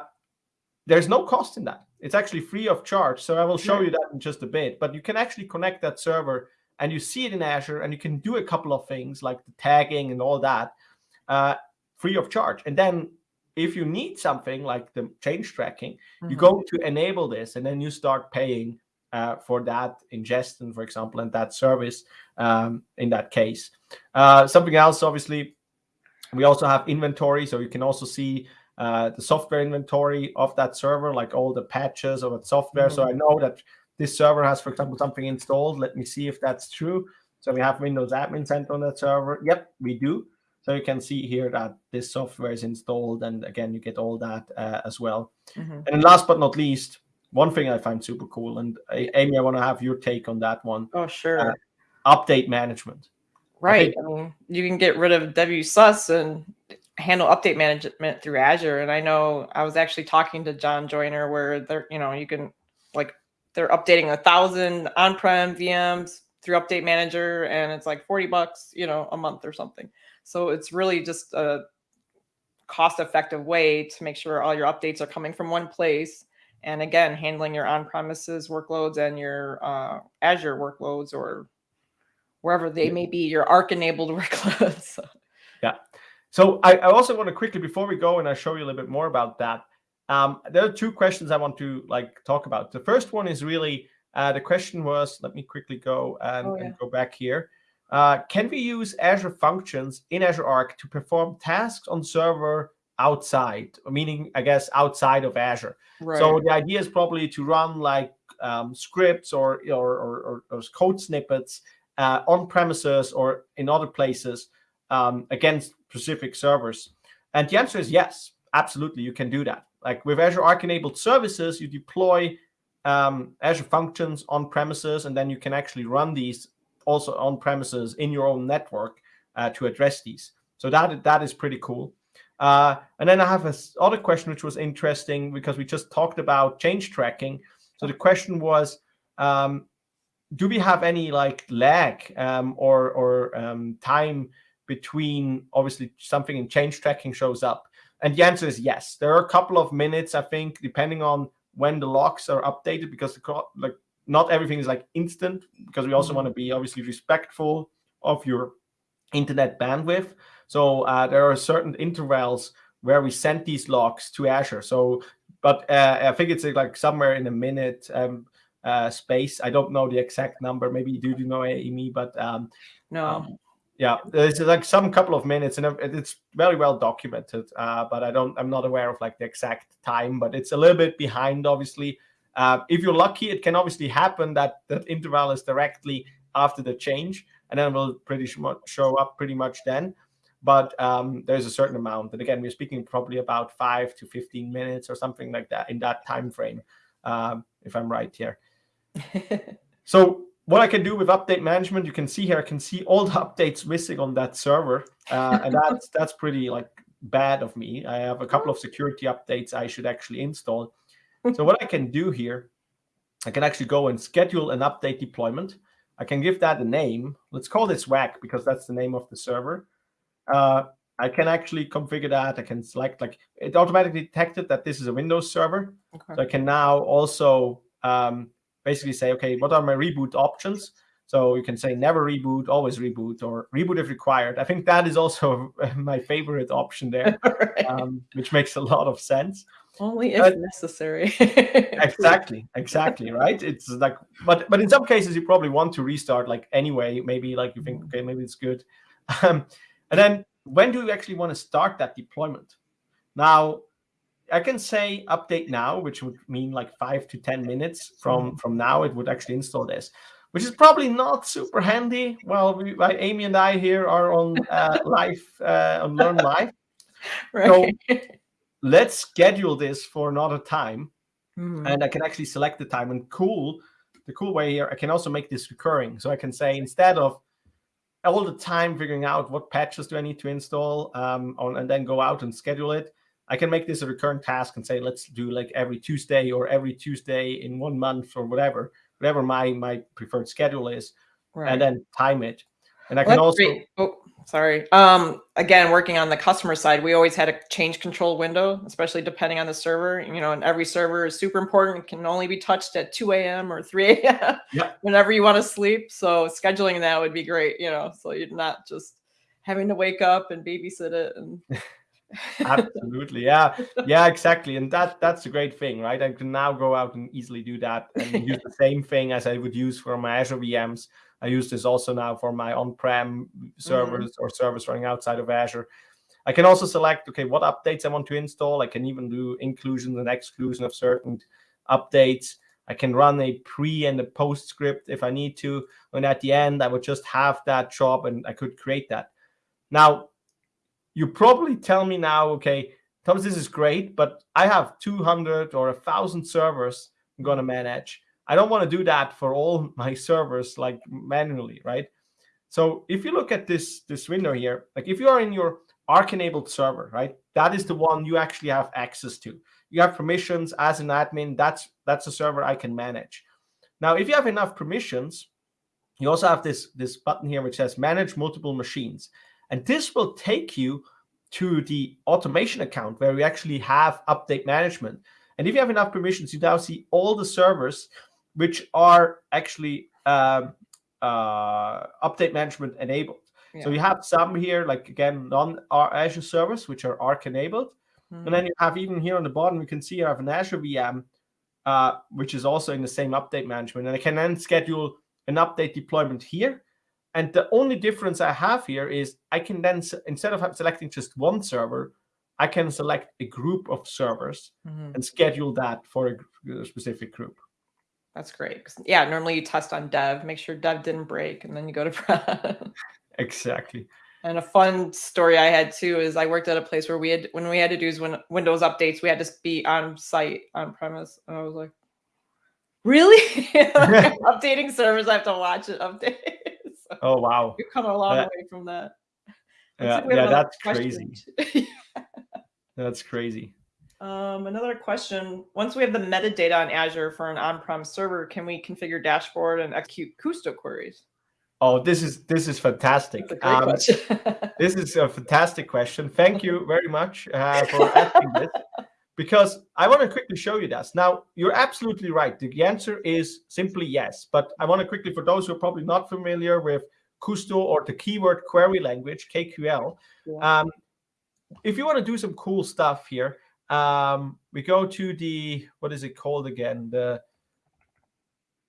there's no cost in that. it's actually free of charge. So I will show you that in just a bit. But you can actually connect that server and you see it in Azure and you can do a couple of things like the tagging and all that uh, free of charge. And then if you need something like the change tracking, mm -hmm. you mm-hmm. go to enable this and then you start paying uh, for that ingestion, for example, and that service um, in that case. Uh, something else, obviously, we also have inventory. So you can also see uh, the software inventory of that server, like all the patches of that software. Mm -hmm. So I mm-hmm. know that this server has, for example, something installed. Let me see if that's true. So we have Windows Admin Center on that server. Yep, we do. So you can see here that this software is installed. And again, you get all that uh, as well. Mm -hmm. And last but not least, one thing I find super cool, and Amy, I want to have your take on that one. Oh, sure. Uh, update management. Right. I, I mean, you can get rid of WSUS and handle update management through Azure. And I know I was actually talking to John Joyner where they're, you know, you can like they're updating a thousand on-prem VMs through Update Manager, and it's like 40 bucks, you know, a month or something. So it's really just a cost-effective way to make sure all your updates are coming from one place. And again, handling your on-premises workloads and your uh, Azure workloads or wherever they may be, your Arc-enabled workloads. yeah. So I, I also want to quickly, before we go and I show you a little bit more about that, um, there are two questions I want to like talk about. The first one is really, uh, the question was, let me quickly go and, oh, yeah. and go back here. Uh, can we use Azure Functions in Azure Arc to perform tasks on server outside, meaning, I guess, outside of Azure? Right. So the idea is probably to run like um, scripts or, or, or, or, code snippets uh, on premises or in other places um, against specific servers. And the answer is yes, absolutely, you can do that. Like with Azure Arc enabled services, you deploy um, Azure functions on premises, and then you can actually run these also on premises in your own network uh, to address these. So that that is pretty cool. Uh, and then I have a other question which was interesting because we just talked about change tracking. So the question was, um, do we have any like lag um, or or um, time between obviously something in change tracking shows up and the answer is yes. There are a couple of minutes, I think, depending on when the locks are updated, because the, like not everything is like instant, because we also mm -hmm. want to be obviously respectful of your internet bandwidth. So uh, there are certain intervals where we send these logs to Azure. So, but uh, I think it's like somewhere in a minute um, uh, space. I don't know the exact number. Maybe you do, do know Amy, but um, no. Um, yeah, it's like some couple of minutes, and it's very well documented. Uh, but I don't, I'm not aware of like the exact time. But it's a little bit behind, obviously. Uh, if you're lucky, it can obviously happen that that interval is directly after the change, and then will pretty much show up pretty much then. But um, there's a certain amount, and again, we're speaking probably about five to 15 minutes or something like that in that time frame, um, if I'm right here. so what I can do with update management, you can see here, I can see all the updates missing on that server. Uh, and that's, that's pretty like bad of me. I have a couple of security updates I should actually install. So what I can do here, I can actually go and schedule an update deployment. I can give that a name. Let's call this WAC because that's the name of the server. Uh, I can actually configure that. I can select like it automatically detected that this is a Windows server. Okay. So I can now also um, basically say, okay, what are my reboot options? So you can say never reboot, always reboot, or reboot if required. I think that is also my favorite option there, right. um, which makes a lot of sense. Only if but, necessary. exactly, exactly, right? It's like, but but in some cases you probably want to restart like anyway. Maybe like you think, okay, maybe it's good. Um, and then when do you actually want to start that deployment? Now, I can say update now, which would mean like five to 10 minutes from, mm-hmm. from now, it would actually install this, which is probably not super handy. Well, we, Amy and I here are on uh, live, uh, on Learn Live. Right. So let's schedule this for another time. Mm. And I can actually select the time and cool, the cool way here, I can also make this recurring. So I can say instead of all the time figuring out what patches do I need to install um, on, and then go out and schedule it, I can make this a recurrent task and say, let's do like every Tuesday or every Tuesday in one month or whatever, whatever my, my preferred schedule is, right. and then time it. And I can also. Great. Oh, sorry. Um, again, working on the customer side, we always had a change control window, especially depending on the server. You know, and every server is super important. It can only be touched at 2 a.m. or 3 a.m. Yeah. whenever you want to sleep. So scheduling that would be great. You know, so you're not just having to wake up and babysit it and. Absolutely, yeah, yeah, exactly, and that that's a great thing, right? I can now go out and easily do that and use the same thing as I would use for my Azure VMs I use this also now for my on-prem servers mm-hmm. or servers running outside of Azure. I can also select, okay, what updates I want to install. I can even do inclusion and exclusion of certain updates. I can run a pre and a post script if I need to. And at the end, I would just have that job and I could create that. Now, you probably tell me now, okay, Thomas, this is great, but I have 200 or 1,000 servers I'm going to manage. I don't want to do that for all my servers like manually, right? So if you look at this this window here, like if you are in your Arc enabled server, right? That is the one you actually have access to. You have permissions as an admin. That's that's a server I can manage. Now, if you have enough permissions, you also have this this button here which says manage multiple machines, and this will take you to the automation account where we actually have update management. And if you have enough permissions, you now see all the servers which are actually um, uh, update management enabled. Yeah. So you have some here, like again, non Azure servers, which are Arc enabled. Mm. And then you have even here on the bottom, you can see I have an Azure VM, uh, which is also in the same update management. And I can then schedule an update deployment here. And the only difference I have here is I can then, instead of selecting just one server, I can select a group of servers mm-hmm. and schedule that for a specific group. That's great. Yeah, normally you test on dev, make sure dev didn't break, and then you go to prod. exactly. And a fun story I had too is I worked at a place where we had when we had to do when Windows updates, we had to be on site on premise, and I was like, "Really? like, updating servers, I have to watch it update." so oh wow, you come a long uh, way from that. yeah, yeah, that's crazy. that's crazy. Um, another question, once we have the metadata on Azure for an on-prem server, can we configure dashboard and execute Kusto queries? Oh, this is this is fantastic. Um, this is a fantastic question. Thank you very much uh, for asking this, because I want to quickly show you this. Now, you're absolutely right. The answer is simply yes. But I want to quickly, for those who are probably not familiar with Kusto or the keyword query language (KQL), yeah. um, if you want to do some cool stuff here, um, we go to the what is it called again? The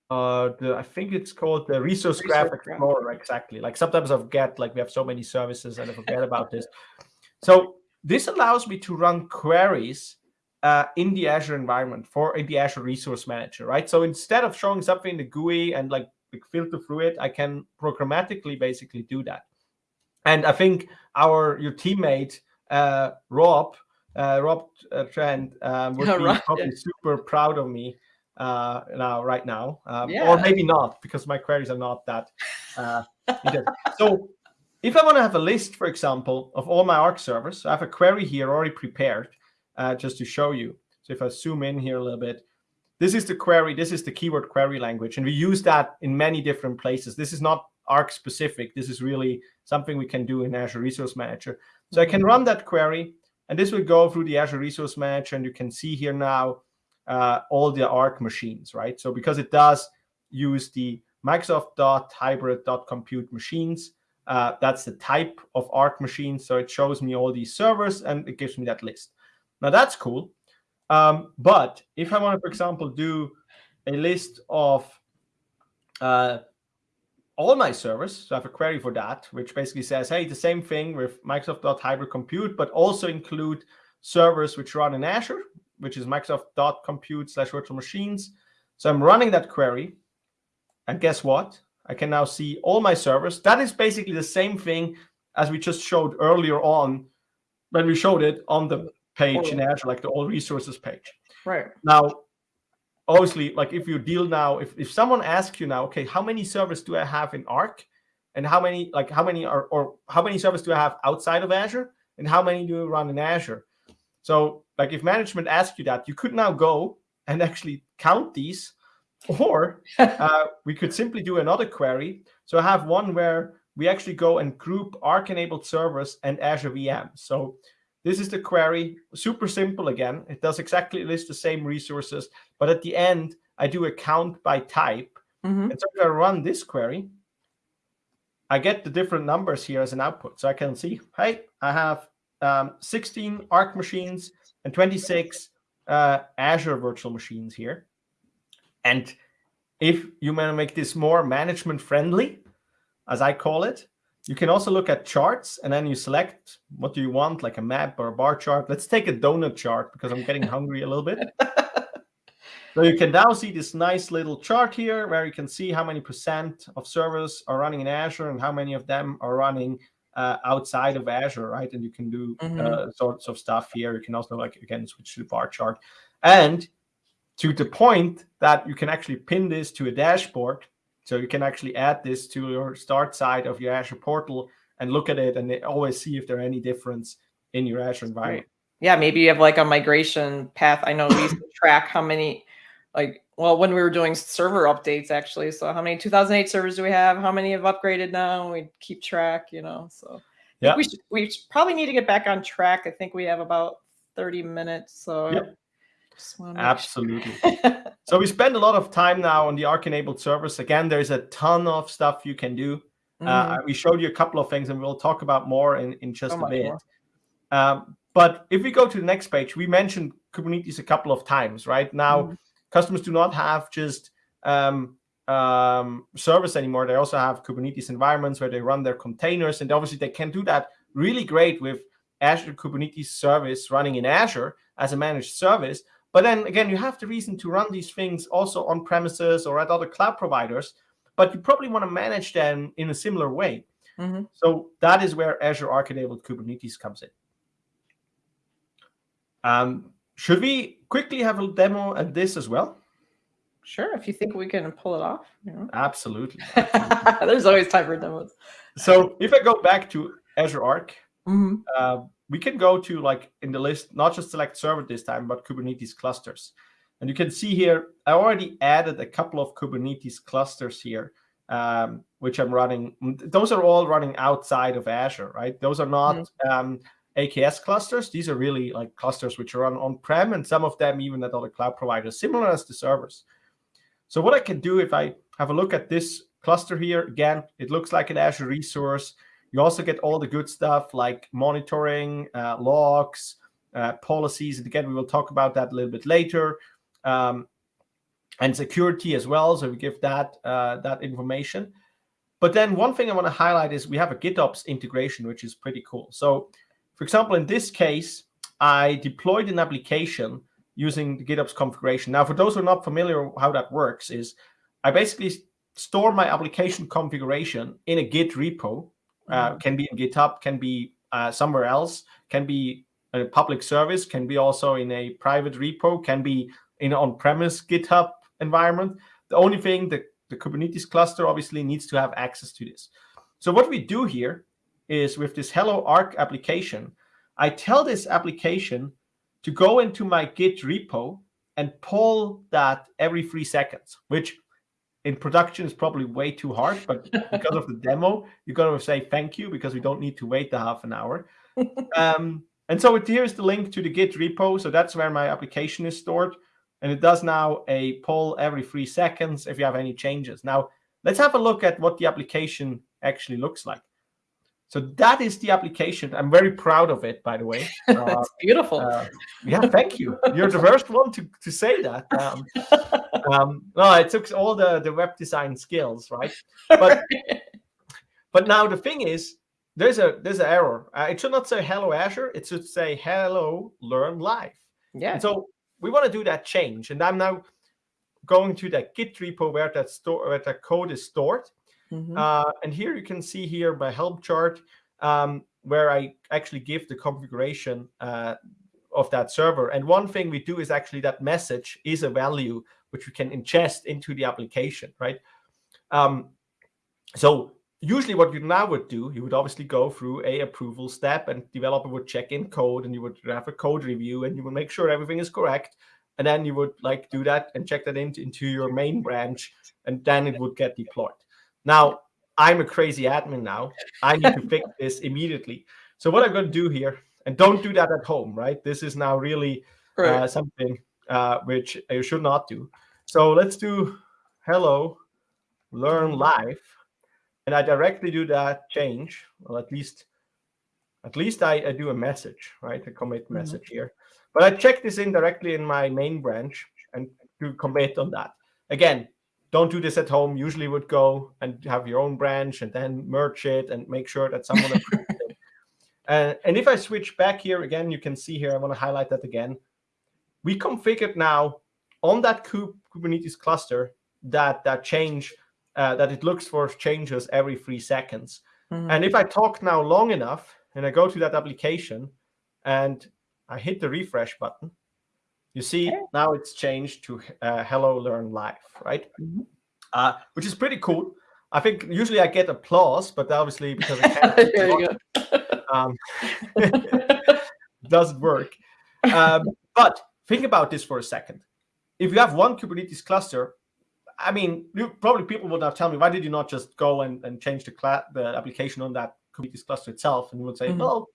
uh, the I think it's called the resource, resource graph explorer. Exactly. Like sometimes I forget. Like we have so many services and I forget about this. So this allows me to run queries uh, in the Azure environment for in the Azure Resource Manager, right? So instead of showing something in the GUI and like filter through it, I can programmatically basically do that. And I think our your teammate uh, Rob uh, Rob uh, Trent um, would be right. probably super proud of me uh, now, right now, um, yeah. or maybe not because my queries are not that. Uh, so, if I want to have a list, for example, of all my Arc servers, I have a query here already prepared uh, just to show you. So, if I zoom in here a little bit, this is the query. This is the keyword query language, and we use that in many different places. This is not Arc specific. This is really something we can do in Azure Resource Manager. So, I can mm-hmm. run that query and this will go through the Azure Resource Manager, and you can see here now uh, all the Arc machines, right? So because it does use the Microsoft.hybrid.compute machines, uh, that's the type of Arc machine. So it shows me all these servers, and it gives me that list. Now that's cool. Um, but if I want to, for example, do a list of uh, all my servers. So I have a query for that, which basically says, hey, the same thing with Microsoft.hybrid compute, but also include servers which run in Azure, which is Microsoft.compute slash virtual machines. So I'm running that query. And guess what? I can now see all my servers. That is basically the same thing as we just showed earlier on when we showed it on the page in Azure, like the all resources page. Right. Now, obviously like if you deal now if, if someone asks you now okay how many servers do i have in arc? And how many like how many are or how many servers do i have outside of azure? And how many do you run in azure? So like if management asks you that you could now go and actually count these or uh, we could simply do another query. So i have one where we actually go and group Arc-enabled servers and Azure VMs. So this is the query, super simple again. It does exactly list the same resources, but at the end, I do a count by type. Mm -hmm. And so if I run this query, I get the different numbers here as an output. So I can see, hey, I have um, 16 Arc machines and 26 uh, Azure virtual machines here. And if you want to make this more management friendly, as I call it, you can also look at charts and then you select what do you want, like a map or a bar chart. Let's take a donut chart because I'm getting hungry a little bit. so you can now see this nice little chart here where you can see how many percent of servers are running in Azure and how many of them are running uh, outside of Azure, right? And you can do mm -hmm. uh, sorts of stuff here. You can also like again switch to the bar chart, and to the point that you can actually pin this to a dashboard, so you can actually add this to your start side of your Azure portal and look at it, and always see if there are any difference in your Azure environment. Yeah, maybe you have like a migration path. I know we used to track how many, like well, when we were doing server updates, actually. So how many 2008 servers do we have? How many have upgraded now? We keep track, you know. So yeah, we should, we probably need to get back on track. I think we have about 30 minutes. So yep. Absolutely. Sure. so we spend a lot of time now on the Arc-enabled servers. Again, there's a ton of stuff you can do. Mm uh, mm-hmm. we showed you a couple of things, and we'll talk about more in in just so a bit. Um, but if we go to the next page, we mentioned Kubernetes a couple of times, right? Now. Mm customers do not have just um, um, service anymore. They also have Kubernetes environments where they run their containers. And obviously, they can do that really great with Azure Kubernetes service running in Azure as a managed service. But then again, you have the reason to run these things also on premises or at other cloud providers. But you probably want to manage them in a similar way. Mm -hmm. So that is where Azure Arc-enabled Kubernetes comes in. Um, should we quickly have a demo at this as well? Sure, if you think we can pull it off. You know. Absolutely. There's always time for demos. So if I go back to Azure Arc, mm -hmm. uh, we can go to like in the list, not just select server this time, but Kubernetes clusters. And you can see here, I already added a couple of Kubernetes clusters here, um, which I'm running. Those are all running outside of Azure, right? Those are not mm -hmm. um, AKS clusters. These are really like clusters which are run on-prem and some of them even at other cloud providers, similar as the servers. So what I can do if I have a look at this cluster here, again, it looks like an Azure resource. You also get all the good stuff like monitoring, uh, logs, uh, policies. And again, we will talk about that a little bit later. Um, and security as well. So we give that, uh, that information. But then one thing I want to highlight is we have a GitOps integration, which is pretty cool. So for example, in this case, I deployed an application using the GitOps configuration. Now, for those who are not familiar how that works is I basically store my application configuration in a Git repo. Uh, mm-hmm. can be in GitHub, can be uh, somewhere else, can be a public service, can be also in a private repo, can be in on-premise GitHub environment. The only thing, the, the Kubernetes cluster obviously needs to have access to this. So what we do here is with this Hello Arc application, I tell this application to go into my Git repo and pull that every three seconds, which in production is probably way too hard, but because of the demo, you're going to say thank you because we don't need to wait the half an hour. um, and so it, here's the link to the Git repo. So that's where my application is stored. And it does now a pull every three seconds if you have any changes. Now, let's have a look at what the application actually looks like. So that is the application. I'm very proud of it, by the way. Uh, beautiful. Uh, yeah, thank you. You're the first one to, to say that. Um, um, no, it took all the, the web design skills, right? But but now the thing is, there's a there's an error. Uh, it should not say hello Azure. It should say hello Learn Live. Yeah. And so we want to do that change, and I'm now going to that Git repo where that store where that code is stored Mm -hmm. uh, and here you can see here my Helm chart um, where I actually give the configuration uh, of that server. And one thing we do is actually that message is a value which we can ingest into the application, right? Um, so usually what you now would do, you would obviously go through a approval step and developer would check in code and you would have a code review and you would make sure everything is correct. And then you would like do that and check that into, into your main branch and then it would get deployed. Now, I'm a crazy admin now. I need to fix this immediately. So what I'm going to do here, and don't do that at home, right? This is now really uh, right. uh, something uh, which you should not do. So let's do hello, learn live, and I directly do that change. Well, at least, at least I, I do a message, right? A commit mm -hmm. message here. But I check this in directly in my main branch and do commit on that. Again, don't do this at home. Usually would go and have your own branch and then merge it and make sure that someone approves it. Uh, and if I switch back here again, you can see here, I want to highlight that again. We configured now on that Kubernetes cluster that that change, uh, that it looks for changes every three seconds. Mm -hmm. And if I talk now long enough and I go to that application and I hit the refresh button, you see okay. now it's changed to uh, hello learn live, right? Mm -hmm. uh, which is pretty cool. I think usually I get applause, but obviously because I can't, um, doesn't work. Um, but think about this for a second. If you have one Kubernetes cluster, I mean, you, probably people would now tell me, why did you not just go and, and change the, the application on that Kubernetes cluster itself? And you would say, mm -hmm. well,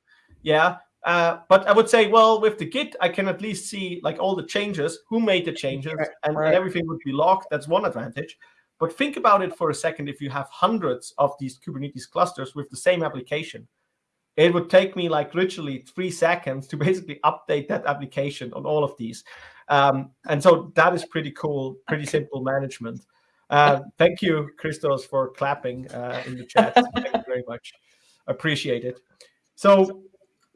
yeah, uh, but I would say, well, with the Git, I can at least see like all the changes, who made the changes, and, right. and everything would be logged. That's one advantage. But think about it for a second. If you have hundreds of these Kubernetes clusters with the same application, it would take me like literally three seconds to basically update that application on all of these. Um, and so that is pretty cool, pretty simple management. Uh, thank you, Christos, for clapping uh, in the chat. thank you very much. Appreciate it. So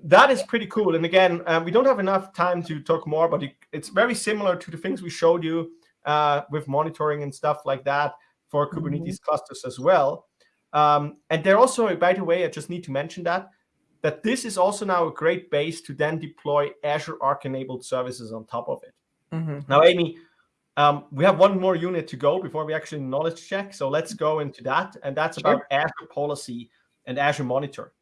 that is pretty cool. And again, um, we don't have enough time to talk more, but it, it's very similar to the things we showed you uh, with monitoring and stuff like that for. Kubernetes mm -hmm. clusters as well. Um, and they're also, by the way, I just need to mention that, that this is also now a great base to then deploy Azure Arc enabled services on top of it. Mm -hmm. Now, Amy, um, we have one more unit to go before we actually knowledge check. So let's go into that. And that's sure. about Azure policy and Azure monitor.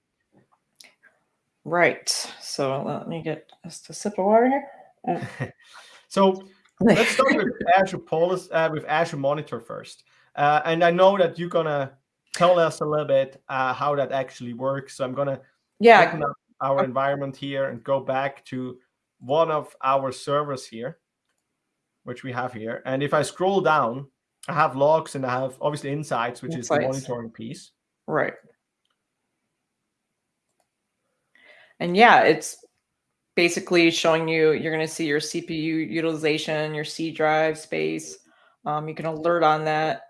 Right. So let me get just a sip of water here. Uh, so let's start with Azure Policy, uh, with Azure Monitor first. Uh, and I know that you're gonna tell us a little bit uh, how that actually works. So I'm gonna yeah open up our environment here and go back to one of our servers here, which we have here. And if I scroll down, I have logs and I have obviously insights, which insights. is the monitoring piece. Right. And yeah, it's basically showing you, you're going to see your CPU utilization, your C drive space. Um, you can alert on that.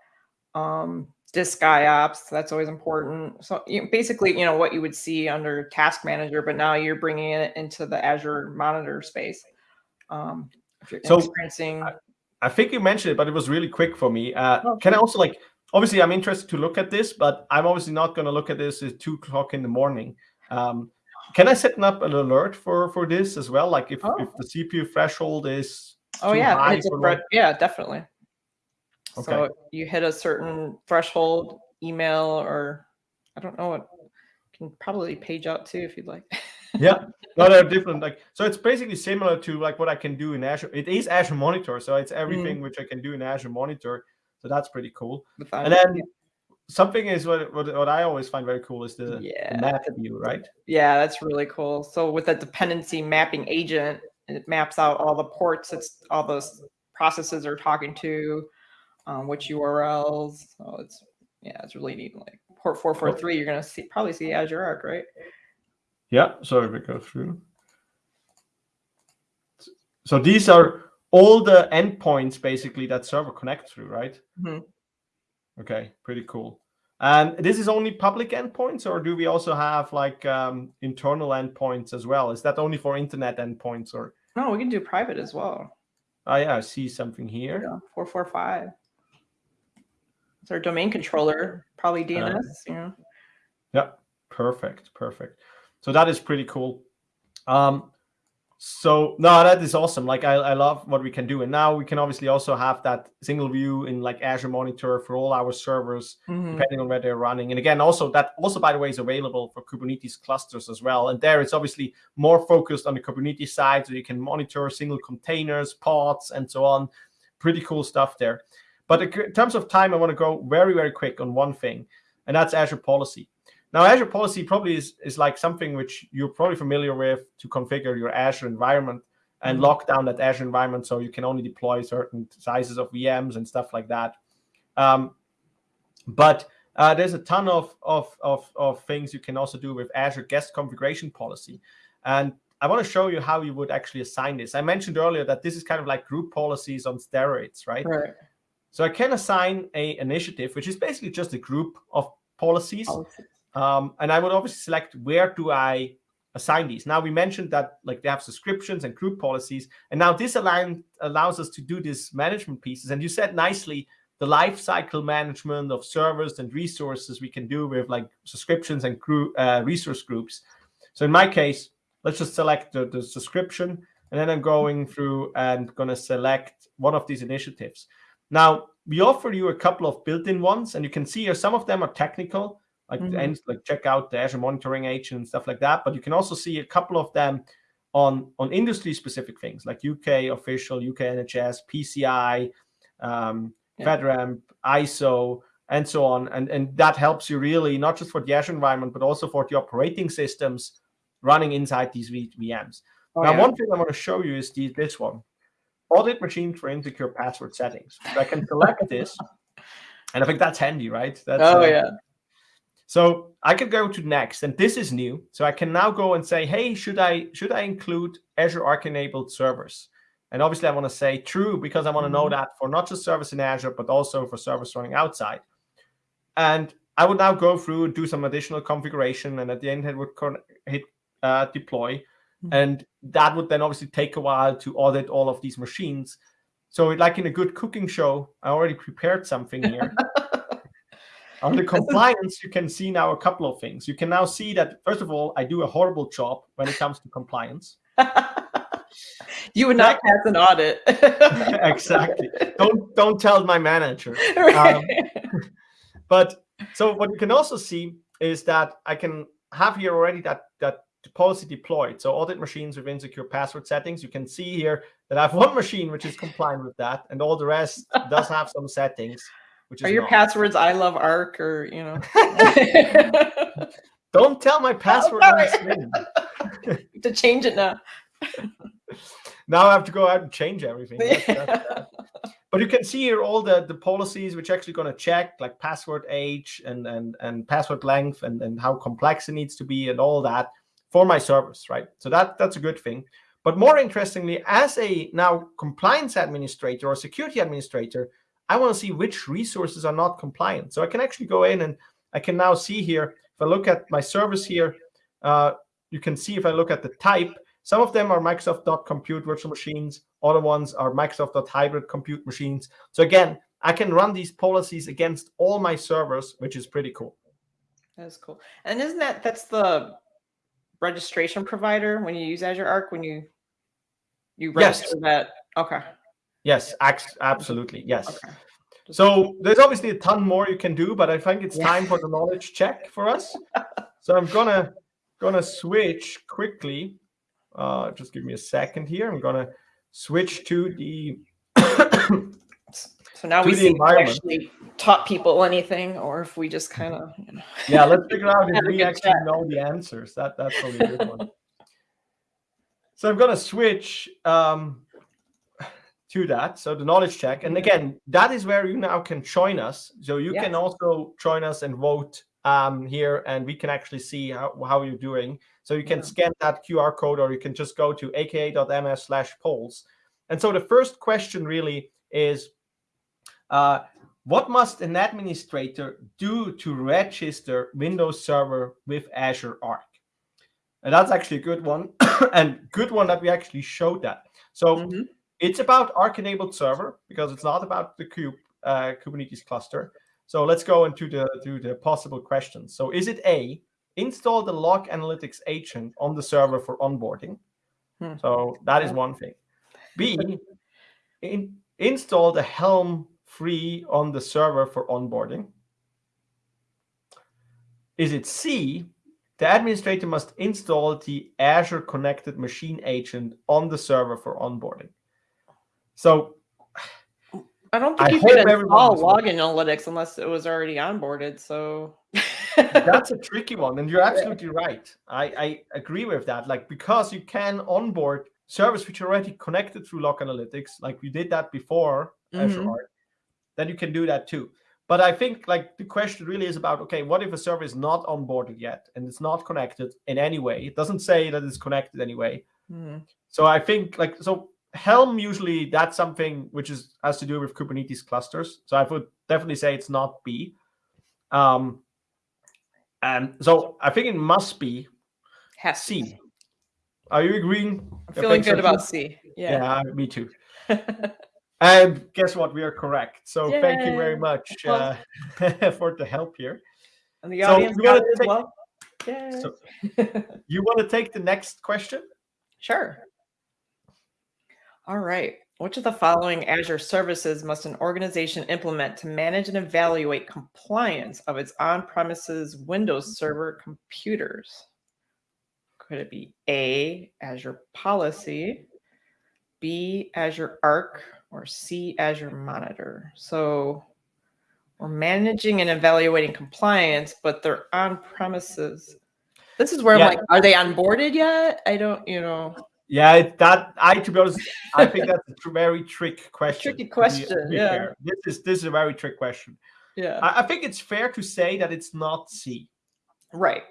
Um, disk IOPS, that's always important. So you know, basically, you know, what you would see under task manager, but now you're bringing it into the Azure monitor space. Um, if you're so experiencing... I, I, think you mentioned it, but it was really quick for me. Uh, oh, can I also like, obviously I'm interested to look at this, but I'm obviously not going to look at this at two o'clock in the morning. Um, can I set up an alert for for this as well? Like if, oh. if the CPU threshold is oh yeah, yeah, definitely. Okay. So you hit a certain threshold, email or I don't know what can probably page out too if you'd like. yeah, no, they're different. Like so, it's basically similar to like what I can do in Azure. It is Azure Monitor, so it's everything mm. which I can do in Azure Monitor. So that's pretty cool. And then something is what, what, what I always find very cool is the, yeah. the map view, right? Yeah, that's really cool. So with a dependency mapping agent, it maps out all the ports it's all those processes are talking to, um, which URLs. So it's yeah, it's really neat. Like port 443, you're gonna see probably see Azure Arc, right? Yeah, so if we go through. So these are all the endpoints basically that server connects through, right? Mm -hmm. Okay, pretty cool. And this is only public endpoints, or do we also have like um, internal endpoints as well? Is that only for internet endpoints, or? No, we can do private as well. Oh yeah, I see something here. Yeah, four four five. It's our domain controller, probably DNS. Uh, yeah. Yeah, perfect, perfect. So that is pretty cool. Um, so no, that is awesome. Like I, I love what we can do. And now we can obviously also have that single view in like Azure Monitor for all our servers, mm -hmm. depending on where they're running. And again, also that also, by the way, is available for Kubernetes clusters as well. And there it's obviously more focused on the Kubernetes side. So you can monitor single containers, pods, and so on. Pretty cool stuff there. But in terms of time, I want to go very, very quick on one thing. and that's Azure Policy. Now, Azure Policy probably is, is like something which you're probably familiar with to configure your Azure environment and mm -hmm. lock down that Azure environment so you can only deploy certain sizes of VMs and stuff like that. Um, but uh, there's a ton of, of, of, of things you can also do with Azure Guest Configuration Policy. And I want to show you how you would actually assign this. I mentioned earlier that this is kind of like group policies on steroids, right? Right. So I can assign a initiative, which is basically just a group of policies. policies. Um, and I would obviously select where do I assign these. Now we mentioned that like they have subscriptions and group policies, and now this align, allows us to do these management pieces. And you said nicely the life cycle management of servers and resources we can do with like subscriptions and group, uh, resource groups. So in my case, let's just select the, the subscription, and then I'm going through and going to select one of these initiatives. Now, we offer you a couple of built-in ones, and you can see here some of them are technical, like mm -hmm. and like check out the Azure Monitoring Agent and stuff like that. But you can also see a couple of them on on industry specific things like UK official, UK NHS, PCI, um, yeah. FedRAMP, ISO, and so on. And, and that helps you really not just for the Azure environment, but also for the operating systems running inside these VMs. Oh, now, yeah. one thing I want to show you is the, this one, audit machine for insecure password settings. So I can select this, and I think that's handy, right? That's, oh, uh, yeah. So I could go to next, and this is new. So I can now go and say, hey, should I should I include Azure Arc enabled servers? And obviously I want to say true because I want to know mm-hmm. that for not just service in Azure, but also for service running outside. And I would now go through and do some additional configuration. And at the end, it would hit uh, deploy. Mm-hmm. And that would then obviously take a while to audit all of these machines. So like in a good cooking show, I already prepared something here. On the compliance, you can see now a couple of things. You can now see that, first of all, I do a horrible job when it comes to compliance. you would not pass an audit. exactly. Don't don't tell my manager. Um, but so what you can also see is that I can have here already that that policy deployed. So audit machines with insecure password settings. You can see here that I have one machine which is compliant with that, and all the rest does have some settings. Which Are your not. passwords I love Arc or you know? Don't tell my password oh, to change it now. now I have to go out and change everything. That's, that's, but you can see here all the the policies which actually going to check like password age and and and password length and and how complex it needs to be and all that for my service, right? So that that's a good thing. But more interestingly, as a now compliance administrator or security administrator, I want to see which resources are not compliant. So I can actually go in and I can now see here, if I look at my service here, uh, you can see if I look at the type, some of them are Microsoft.compute virtual machines. Other ones are Microsoft.hybrid compute machines. So again, I can run these policies against all my servers, which is pretty cool. That's cool. And isn't that, that's the registration provider when you use Azure Arc, when you, you register yes. that? Okay. Yes, absolutely. Yes. Okay. So there's obviously a ton more you can do, but I think it's time for the knowledge check for us. so I'm gonna gonna switch quickly. Uh, just give me a second here. I'm gonna switch to the. so now we see if we actually taught people anything, or if we just kind of. You know, yeah, let's figure out if we actually chat. know the answers. That that's probably a good one. So I'm gonna switch. Um, to that. So the knowledge check. And again, that is where you now can join us. So you yes. can also join us and vote um, here and we can actually see how, how you're doing. So you can yeah. scan that QR code or you can just go to aka.ms slash polls. And so the first question really is, uh, what must an administrator do to register Windows Server with Azure Arc? And that's actually a good one and good one that we actually showed that. So mm -hmm it's about Arc-enabled server because it's not about the kube, uh, Kubernetes cluster. So let's go into the to the possible questions. So is it A, install the log analytics agent on the server for onboarding? Hmm. So that is one thing. B, in, install the Helm free on the server for onboarding. Is it C, the administrator must install the Azure Connected Machine Agent on the server for onboarding? So I don't think I you could install was log analytics unless it was already onboarded. So That's a tricky one, and you're absolutely right. I, I agree with that. Like because you can onboard servers which are already connected through Log Analytics, like we did that before Azure Mhm. Arc, then you can do that too. But I think like the question really is about okay, what if a server is not onboarded yet and it's not connected in any way? It doesn't say that it's connected anyway. Mhm. So I think like so Helm usually that's something which is has to do with Kubernetes clusters. So I would definitely say it's not B. Um, and so I think it must be has to be. C. Are you agreeing? I'm feeling so good about. C. Yeah. Yeah, me too. And guess what? We are correct. So thank you very much uh, for the help here. and the audience got it as well. Yay. So you want to take the next question? Sure. All right. Which of the following Azure services must an organization implement to manage and evaluate compliance of its on-premises Windows Server computers? Could it be A, Azure Policy, B, Azure Arc, or C, Azure Monitor? So we're managing and evaluating compliance, but they're on-premises. This is where Yeah. I'm like, are they onboarded yet? I don't, you know. Yeah, that I to be honest, I think that's a very trick question. tricky to be- to question, yeah. fair. This is this is a very trick question. Yeah. I, I think it's fair to say that it's not C. Right.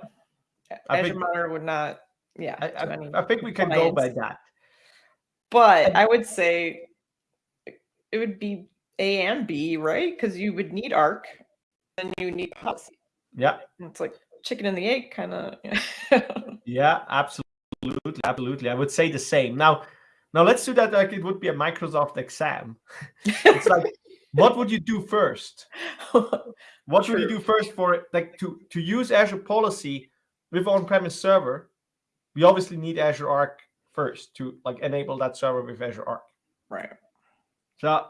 I Azure think- Monitor would not, yeah. I, I, I think we can go by that. But I would say it- it would be A and B, right? Because you would need ARC and you need policy. Yeah, And It's like chicken and the egg kind of. yeah, absolutely, absolutely. absolutely I would say the same. Now, now let's do that like it would be a Microsoft exam. It's like, what would you do first? What would you do first for like to to use Azure Policy with on-premise server? We obviously need Azure Arc first to like enable that server with Azure Arc. right. So,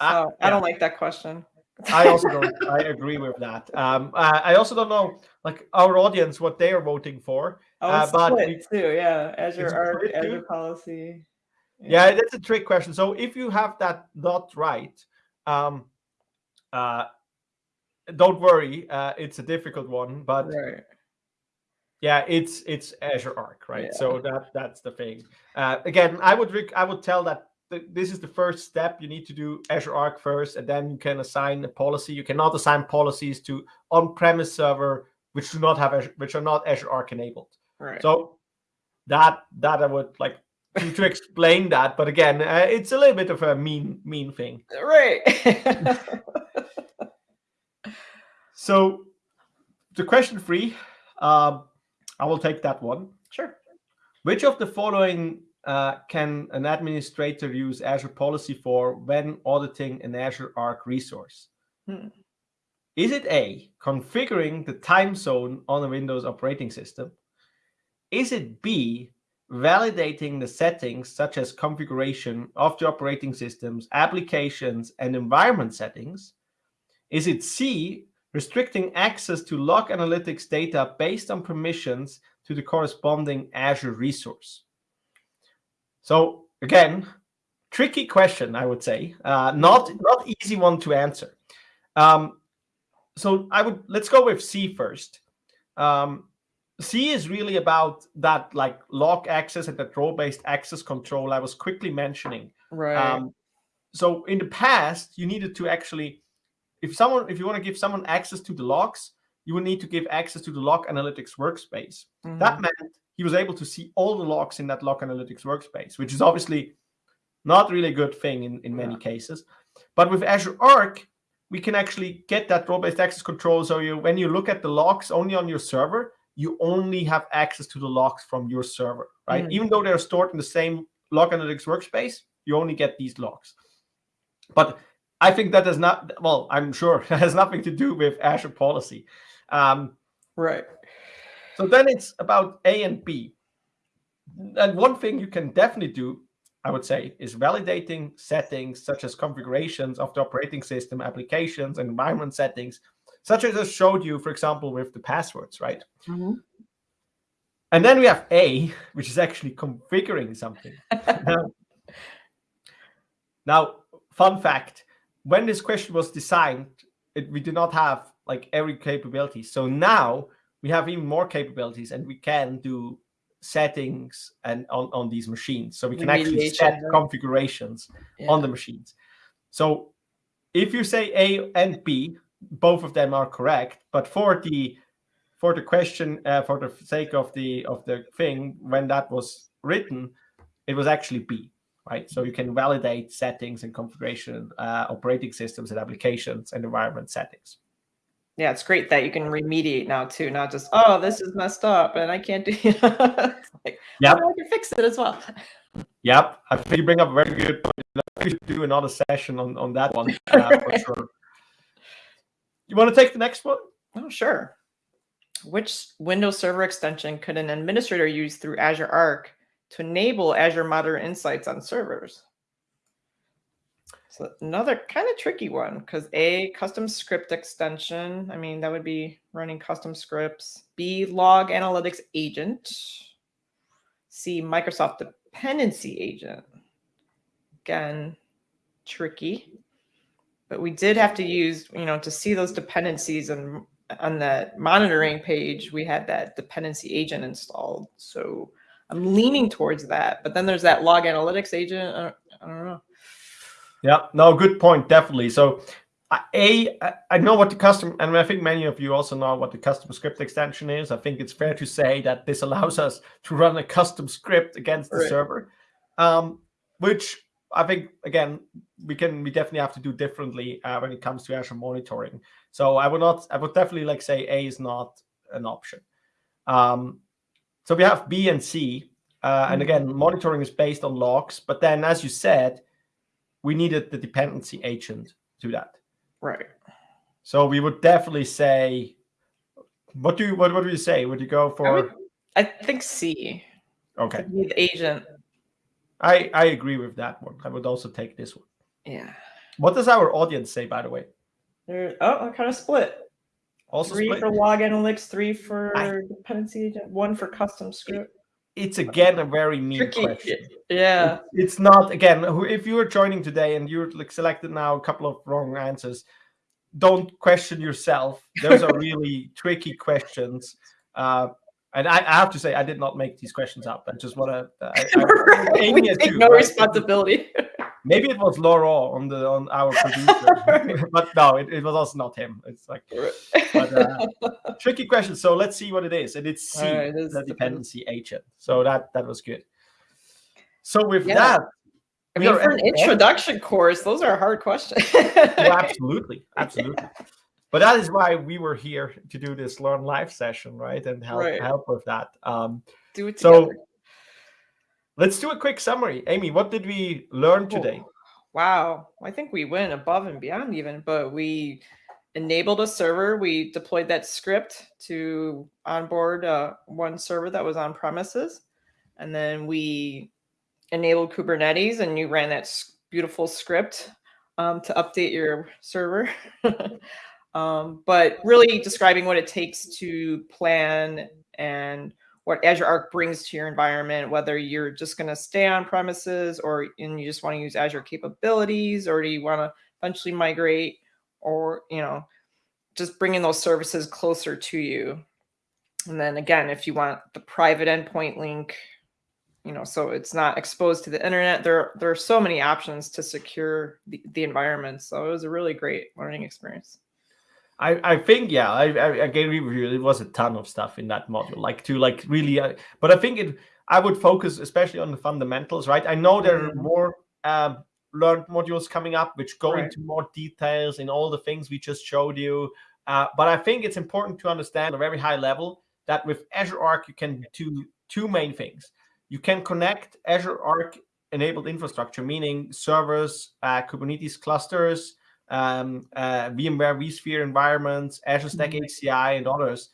So I, I don't like that question. I also don't. I agree with that. Um, I, I also don't know like our audience what they are voting for. Oh, Uh, it's but split too. Yeah. Azure Arc? Azure Policy. Yeah, that's a trick question. So if you have that not right, um, uh, don't worry. Uh, it's a difficult one, but Right. yeah, it's it's Azure Arc, right? So that that's the thing. Uh, again, I would rec- I would tell that th- this is the first step. You need to do Azure Arc first, and then you can assign a policy. You cannot assign policies to on-premise server which do not have Azure, which are not Azure Arc enabled. Right. So that that I would like to, to explain that. But again, uh, it's a little bit of a mean mean thing. right. So the question three, um, I will take that one. sure. Which of the following uh, can an administrator use Azure Policy for when auditing an Azure Arc resource? Hmm. Is it A, configuring the time zone on a Windows operating system? Is it B, validating the settings such as configuration of the operating systems, applications, and environment settings? Is it C, restricting access to log analytics data based on permissions to the corresponding Azure resource? So again, tricky question, I would say. Uh, not not easy one to answer. Um, so I would let's go with C first. Um, C is really about that like log access and that role-based access control I was quickly mentioning. Right. Um, so in the past, you needed to actually, if someone, if you want to give someone access to the logs, you would need to give access to the log analytics workspace. That Mhm. meant he was able to see all the logs in that log analytics workspace, which is obviously not really a good thing in, in many Yeah. cases. But with Azure Arc, we can actually get that role-based access control. So you, when you look at the logs only on your server, you only have access to the logs from your server, right? Mm. Even though they're stored in the same log analytics workspace, you only get these logs. But I think that does not, well, I'm sure has nothing to do with Azure policy. Um, right. so then it's about A and B. And one thing you can definitely do, I would say, is validating settings such as configurations of the operating system, applications, environment settings, such as I showed you, for example, with the passwords, right? Mhm. And then we have A, which is actually configuring something. now, now, fun fact when this question was designed, it, we did not have like every capability. So now we have even more capabilities and we can do settings and on, on these machines. So we can actually set configurations yeah. on the machines. So if you say A and B, both of them are correct. But for the for the question, uh, for the sake of the of the thing, when that was written, it was actually B, right? So you can validate settings and configuration, uh, operating systems and applications and environment settings. Yeah, it's great that you can remediate now too, not just oh this is messed up and I can't do. it. like, yeah, oh, I can fix it as well. Yep, I think you bring up a very good point. We should do another session on on that one uh, for sure. You want to take the next one? Oh, sure. Which Windows Server extension could an administrator use through Azure Arc to enable Azure Monitor Insights on servers? So another kind of tricky one because A, custom script extension. I mean, that would be running custom scripts. B, log analytics agent. C, Microsoft dependency agent. Again, tricky but we did have to use, you know, to see those dependencies and on the monitoring page, we had that dependency agent installed. So I'm leaning towards that. But then there's that log analytics agent. I don't, I don't know. Yeah, no, good point. Definitely. So a, I know what the custom, and I think many of you also know what the custom script extension is. I think it's fair to say that this allows us to run a custom script against the right. server, um, which I think again we can we definitely have to do differently uh, when it comes to Azure monitoring. So I would not I would definitely like say A is not an option. Um, so we have B and C, uh, and mm-hmm. again monitoring is based on logs. But then, as you said, we needed the dependency agent to that. Right. So we would definitely say, what do you what what do you say? Would you go for? I, would, I think C. Okay. The agent I I agree with that one. I would also take this one. Yeah. What does our audience say, by the way? They're, oh, kind of split. Also three split. for log analytics, three for I, dependency agent, one for custom script. It's again a very mean Tricky. question. Yeah. It's not again. If you are joining today and you're like selected now a couple of wrong answers, don't question yourself. Those are really tricky questions. Uh, and I, I, have to say, I did not make these questions up. I just want to. I, we take too, no right? responsibility. Maybe it was Laurent on the on our producer, but no, it, it, was also not him. It's like but, uh, tricky question. So let's see what it is, and it's C, right, the dependency agent. So that that was good. So with yeah. that, I mean, for an introduction course, those are hard questions. oh, absolutely, absolutely but that is why we were here to do this learn live session right and help right. help with that um do it together. so let's do a quick summary. Amy what did we learn today? Oh, wow. I think we went above and beyond even but we enabled a server. We deployed that script to onboard uh, one server that was on premises and then we enabled kubernetes and you ran that beautiful script um, to update your server um, but really describing what it takes to plan and what Azure Arc brings to your environment, whether you're just going to stay on premises or and you just want to use Azure capabilities, or do you want to eventually migrate, or you know, just bringing those services closer to you. And then again, if you want the private endpoint link, you know, so it's not exposed to the internet. There, there are so many options to secure the, the environment. So it was a really great learning experience. I, I think yeah I, I, with you. It was a ton of stuff in that module, like to like really. Uh, but I think it. I would focus especially on the fundamentals, right? I know there are mm-hmm. more um, learned modules coming up which go right. into more details in all the things we just showed you. Uh, but I think it's important to understand at a very high level that with Azure Arc you can do two main things. You can connect Azure Arc enabled infrastructure, meaning servers, uh, Kubernetes clusters, um, uh, VMware vSphere environments, Azure Stack mm-hmm. HCI, and others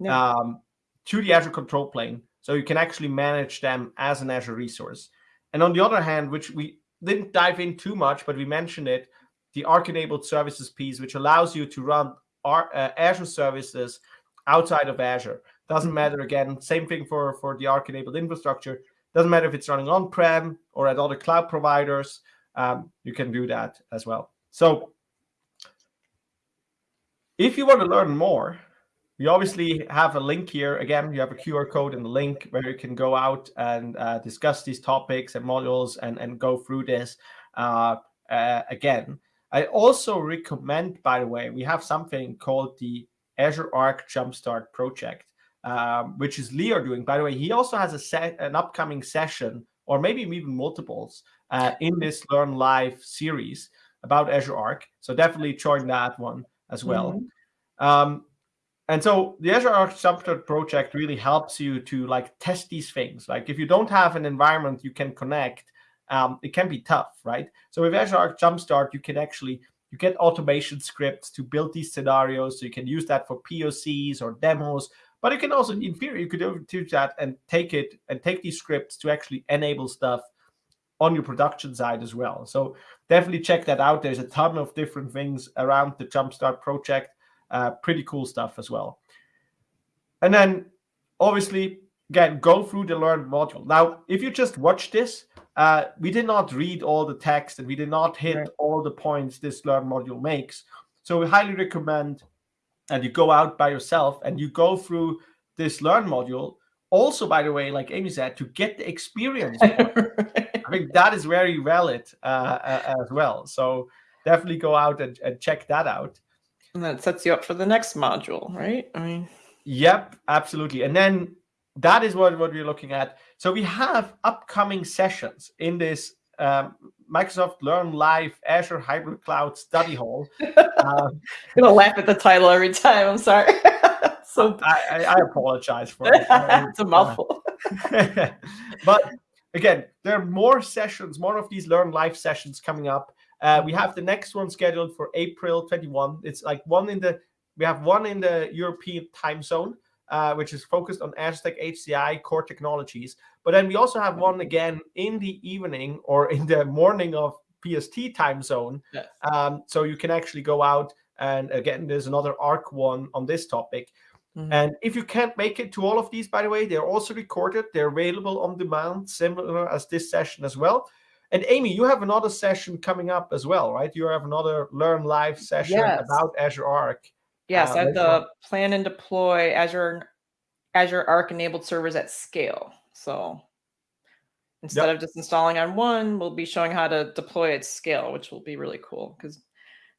yeah. um, to the Azure control plane. So you can actually manage them as an Azure resource. And on the other hand, which we didn't dive in too much, but we mentioned it, the Arc-enabled services piece, which allows you to run our, uh, Azure services outside of Azure. Doesn't mm-hmm. matter, again, same thing for, for the Arc-enabled infrastructure. Doesn't matter if it's running on-prem or at other cloud providers. Um, you can do that as well. So if you want to learn more, we obviously have a link here. Again, you have a QR code and the link where you can go out and uh, discuss these topics and modules and, and go through this uh, uh, again. I also recommend, by the way, we have something called the Azure Arc Jumpstart project, um, which is Leo doing. By the way, he also has a set, an upcoming session, or maybe even multiples, uh, in this Learn Live series about Azure Arc. So definitely join that one as well. Mm -hmm. um, and so the Azure Arc Jumpstart project really helps you to like test these things. Like if you don't have an environment you can connect, um, it can be tough, right? So with Azure Arc Jumpstart, you can actually you get automation scripts to build these scenarios. So you can use that for POCs or demos. But you can also, in theory, you could do that and take it and take these scripts to actually enable stuff on your production side as well. So definitely check that out. There's a ton of different things around the Jumpstart project. Uh, pretty cool stuff as well. And then obviously, again, go through the Learn module. Now, if you just watch this, uh, we did not read all the text and we did not hit right. all the points this Learn module makes. So we highly recommend that you go out by yourself and you go through this Learn module. Also, by the way, like Amy said, to get the experience. think that is very valid uh, uh, as well. So definitely go out and, and check that out. And that sets you up for the next module, right? I mean, yep, absolutely. And then that is what, what we're looking at. So we have upcoming sessions in this um, Microsoft Learn Live Azure Hybrid Cloud Study Hall. Um, I'm gonna laugh at the title every time. I'm sorry. so I, I, apologize for it. it's a mouthful. but again, there are more sessions, more of these Learn Live sessions coming up. Uh, we have the next one scheduled for April 21. It's like one in the we have one in the European time zone, uh, which is focused on Azure Stack HCI core technologies. But then we also have one again in the evening or in the morning of PST time zone. Yes. Um, so you can actually go out and again, there's another ARC one on this topic. Mm -hmm. And if you can't make it to all of these, by the way, they're also recorded. They're available on demand, similar as this session as well. And Amy, you have another session coming up as well, right? You have another Learn Live session yes. about Azure Arc. Yes, uh, have the plan and deploy Azure Azure Arc enabled servers at scale. So instead yep. of just installing on one, we'll be showing how to deploy at scale, which will be really cool because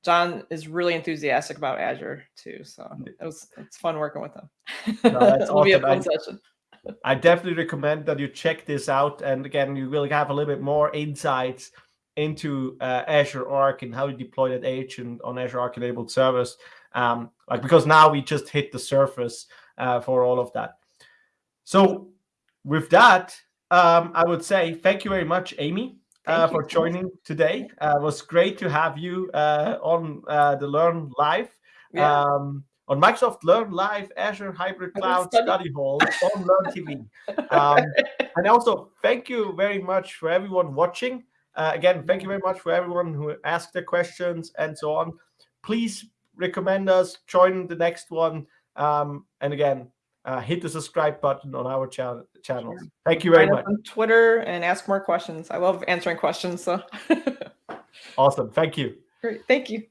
John is really enthusiastic about Azure too. So it was it's fun working with him. No, that's It'll awesome. be a fun I, session. I definitely recommend that you check this out. And again, you will have a little bit more insights into uh, Azure Arc and how you deploy that agent on Azure Arc enabled servers. Um, like because now we just hit the surface uh, for all of that. So with that, um, I would say thank you very much, Amy, uh, for joining today. Uh, it was great to have you uh, on uh, the Learn Live. Yeah. Um, on Microsoft Learn Live Azure Hybrid Cloud Study, Study Hall on Learn TV. Um, and also, thank you very much for everyone watching. Uh, again, thank you very much for everyone who asked their questions and so on. Please recommend us, join the next one. Um, and again, uh, hit the subscribe button on our cha channels. Sure. Thank you very much. On Twitter and ask more questions. I love answering questions. So awesome. Thank you. Great. Thank you.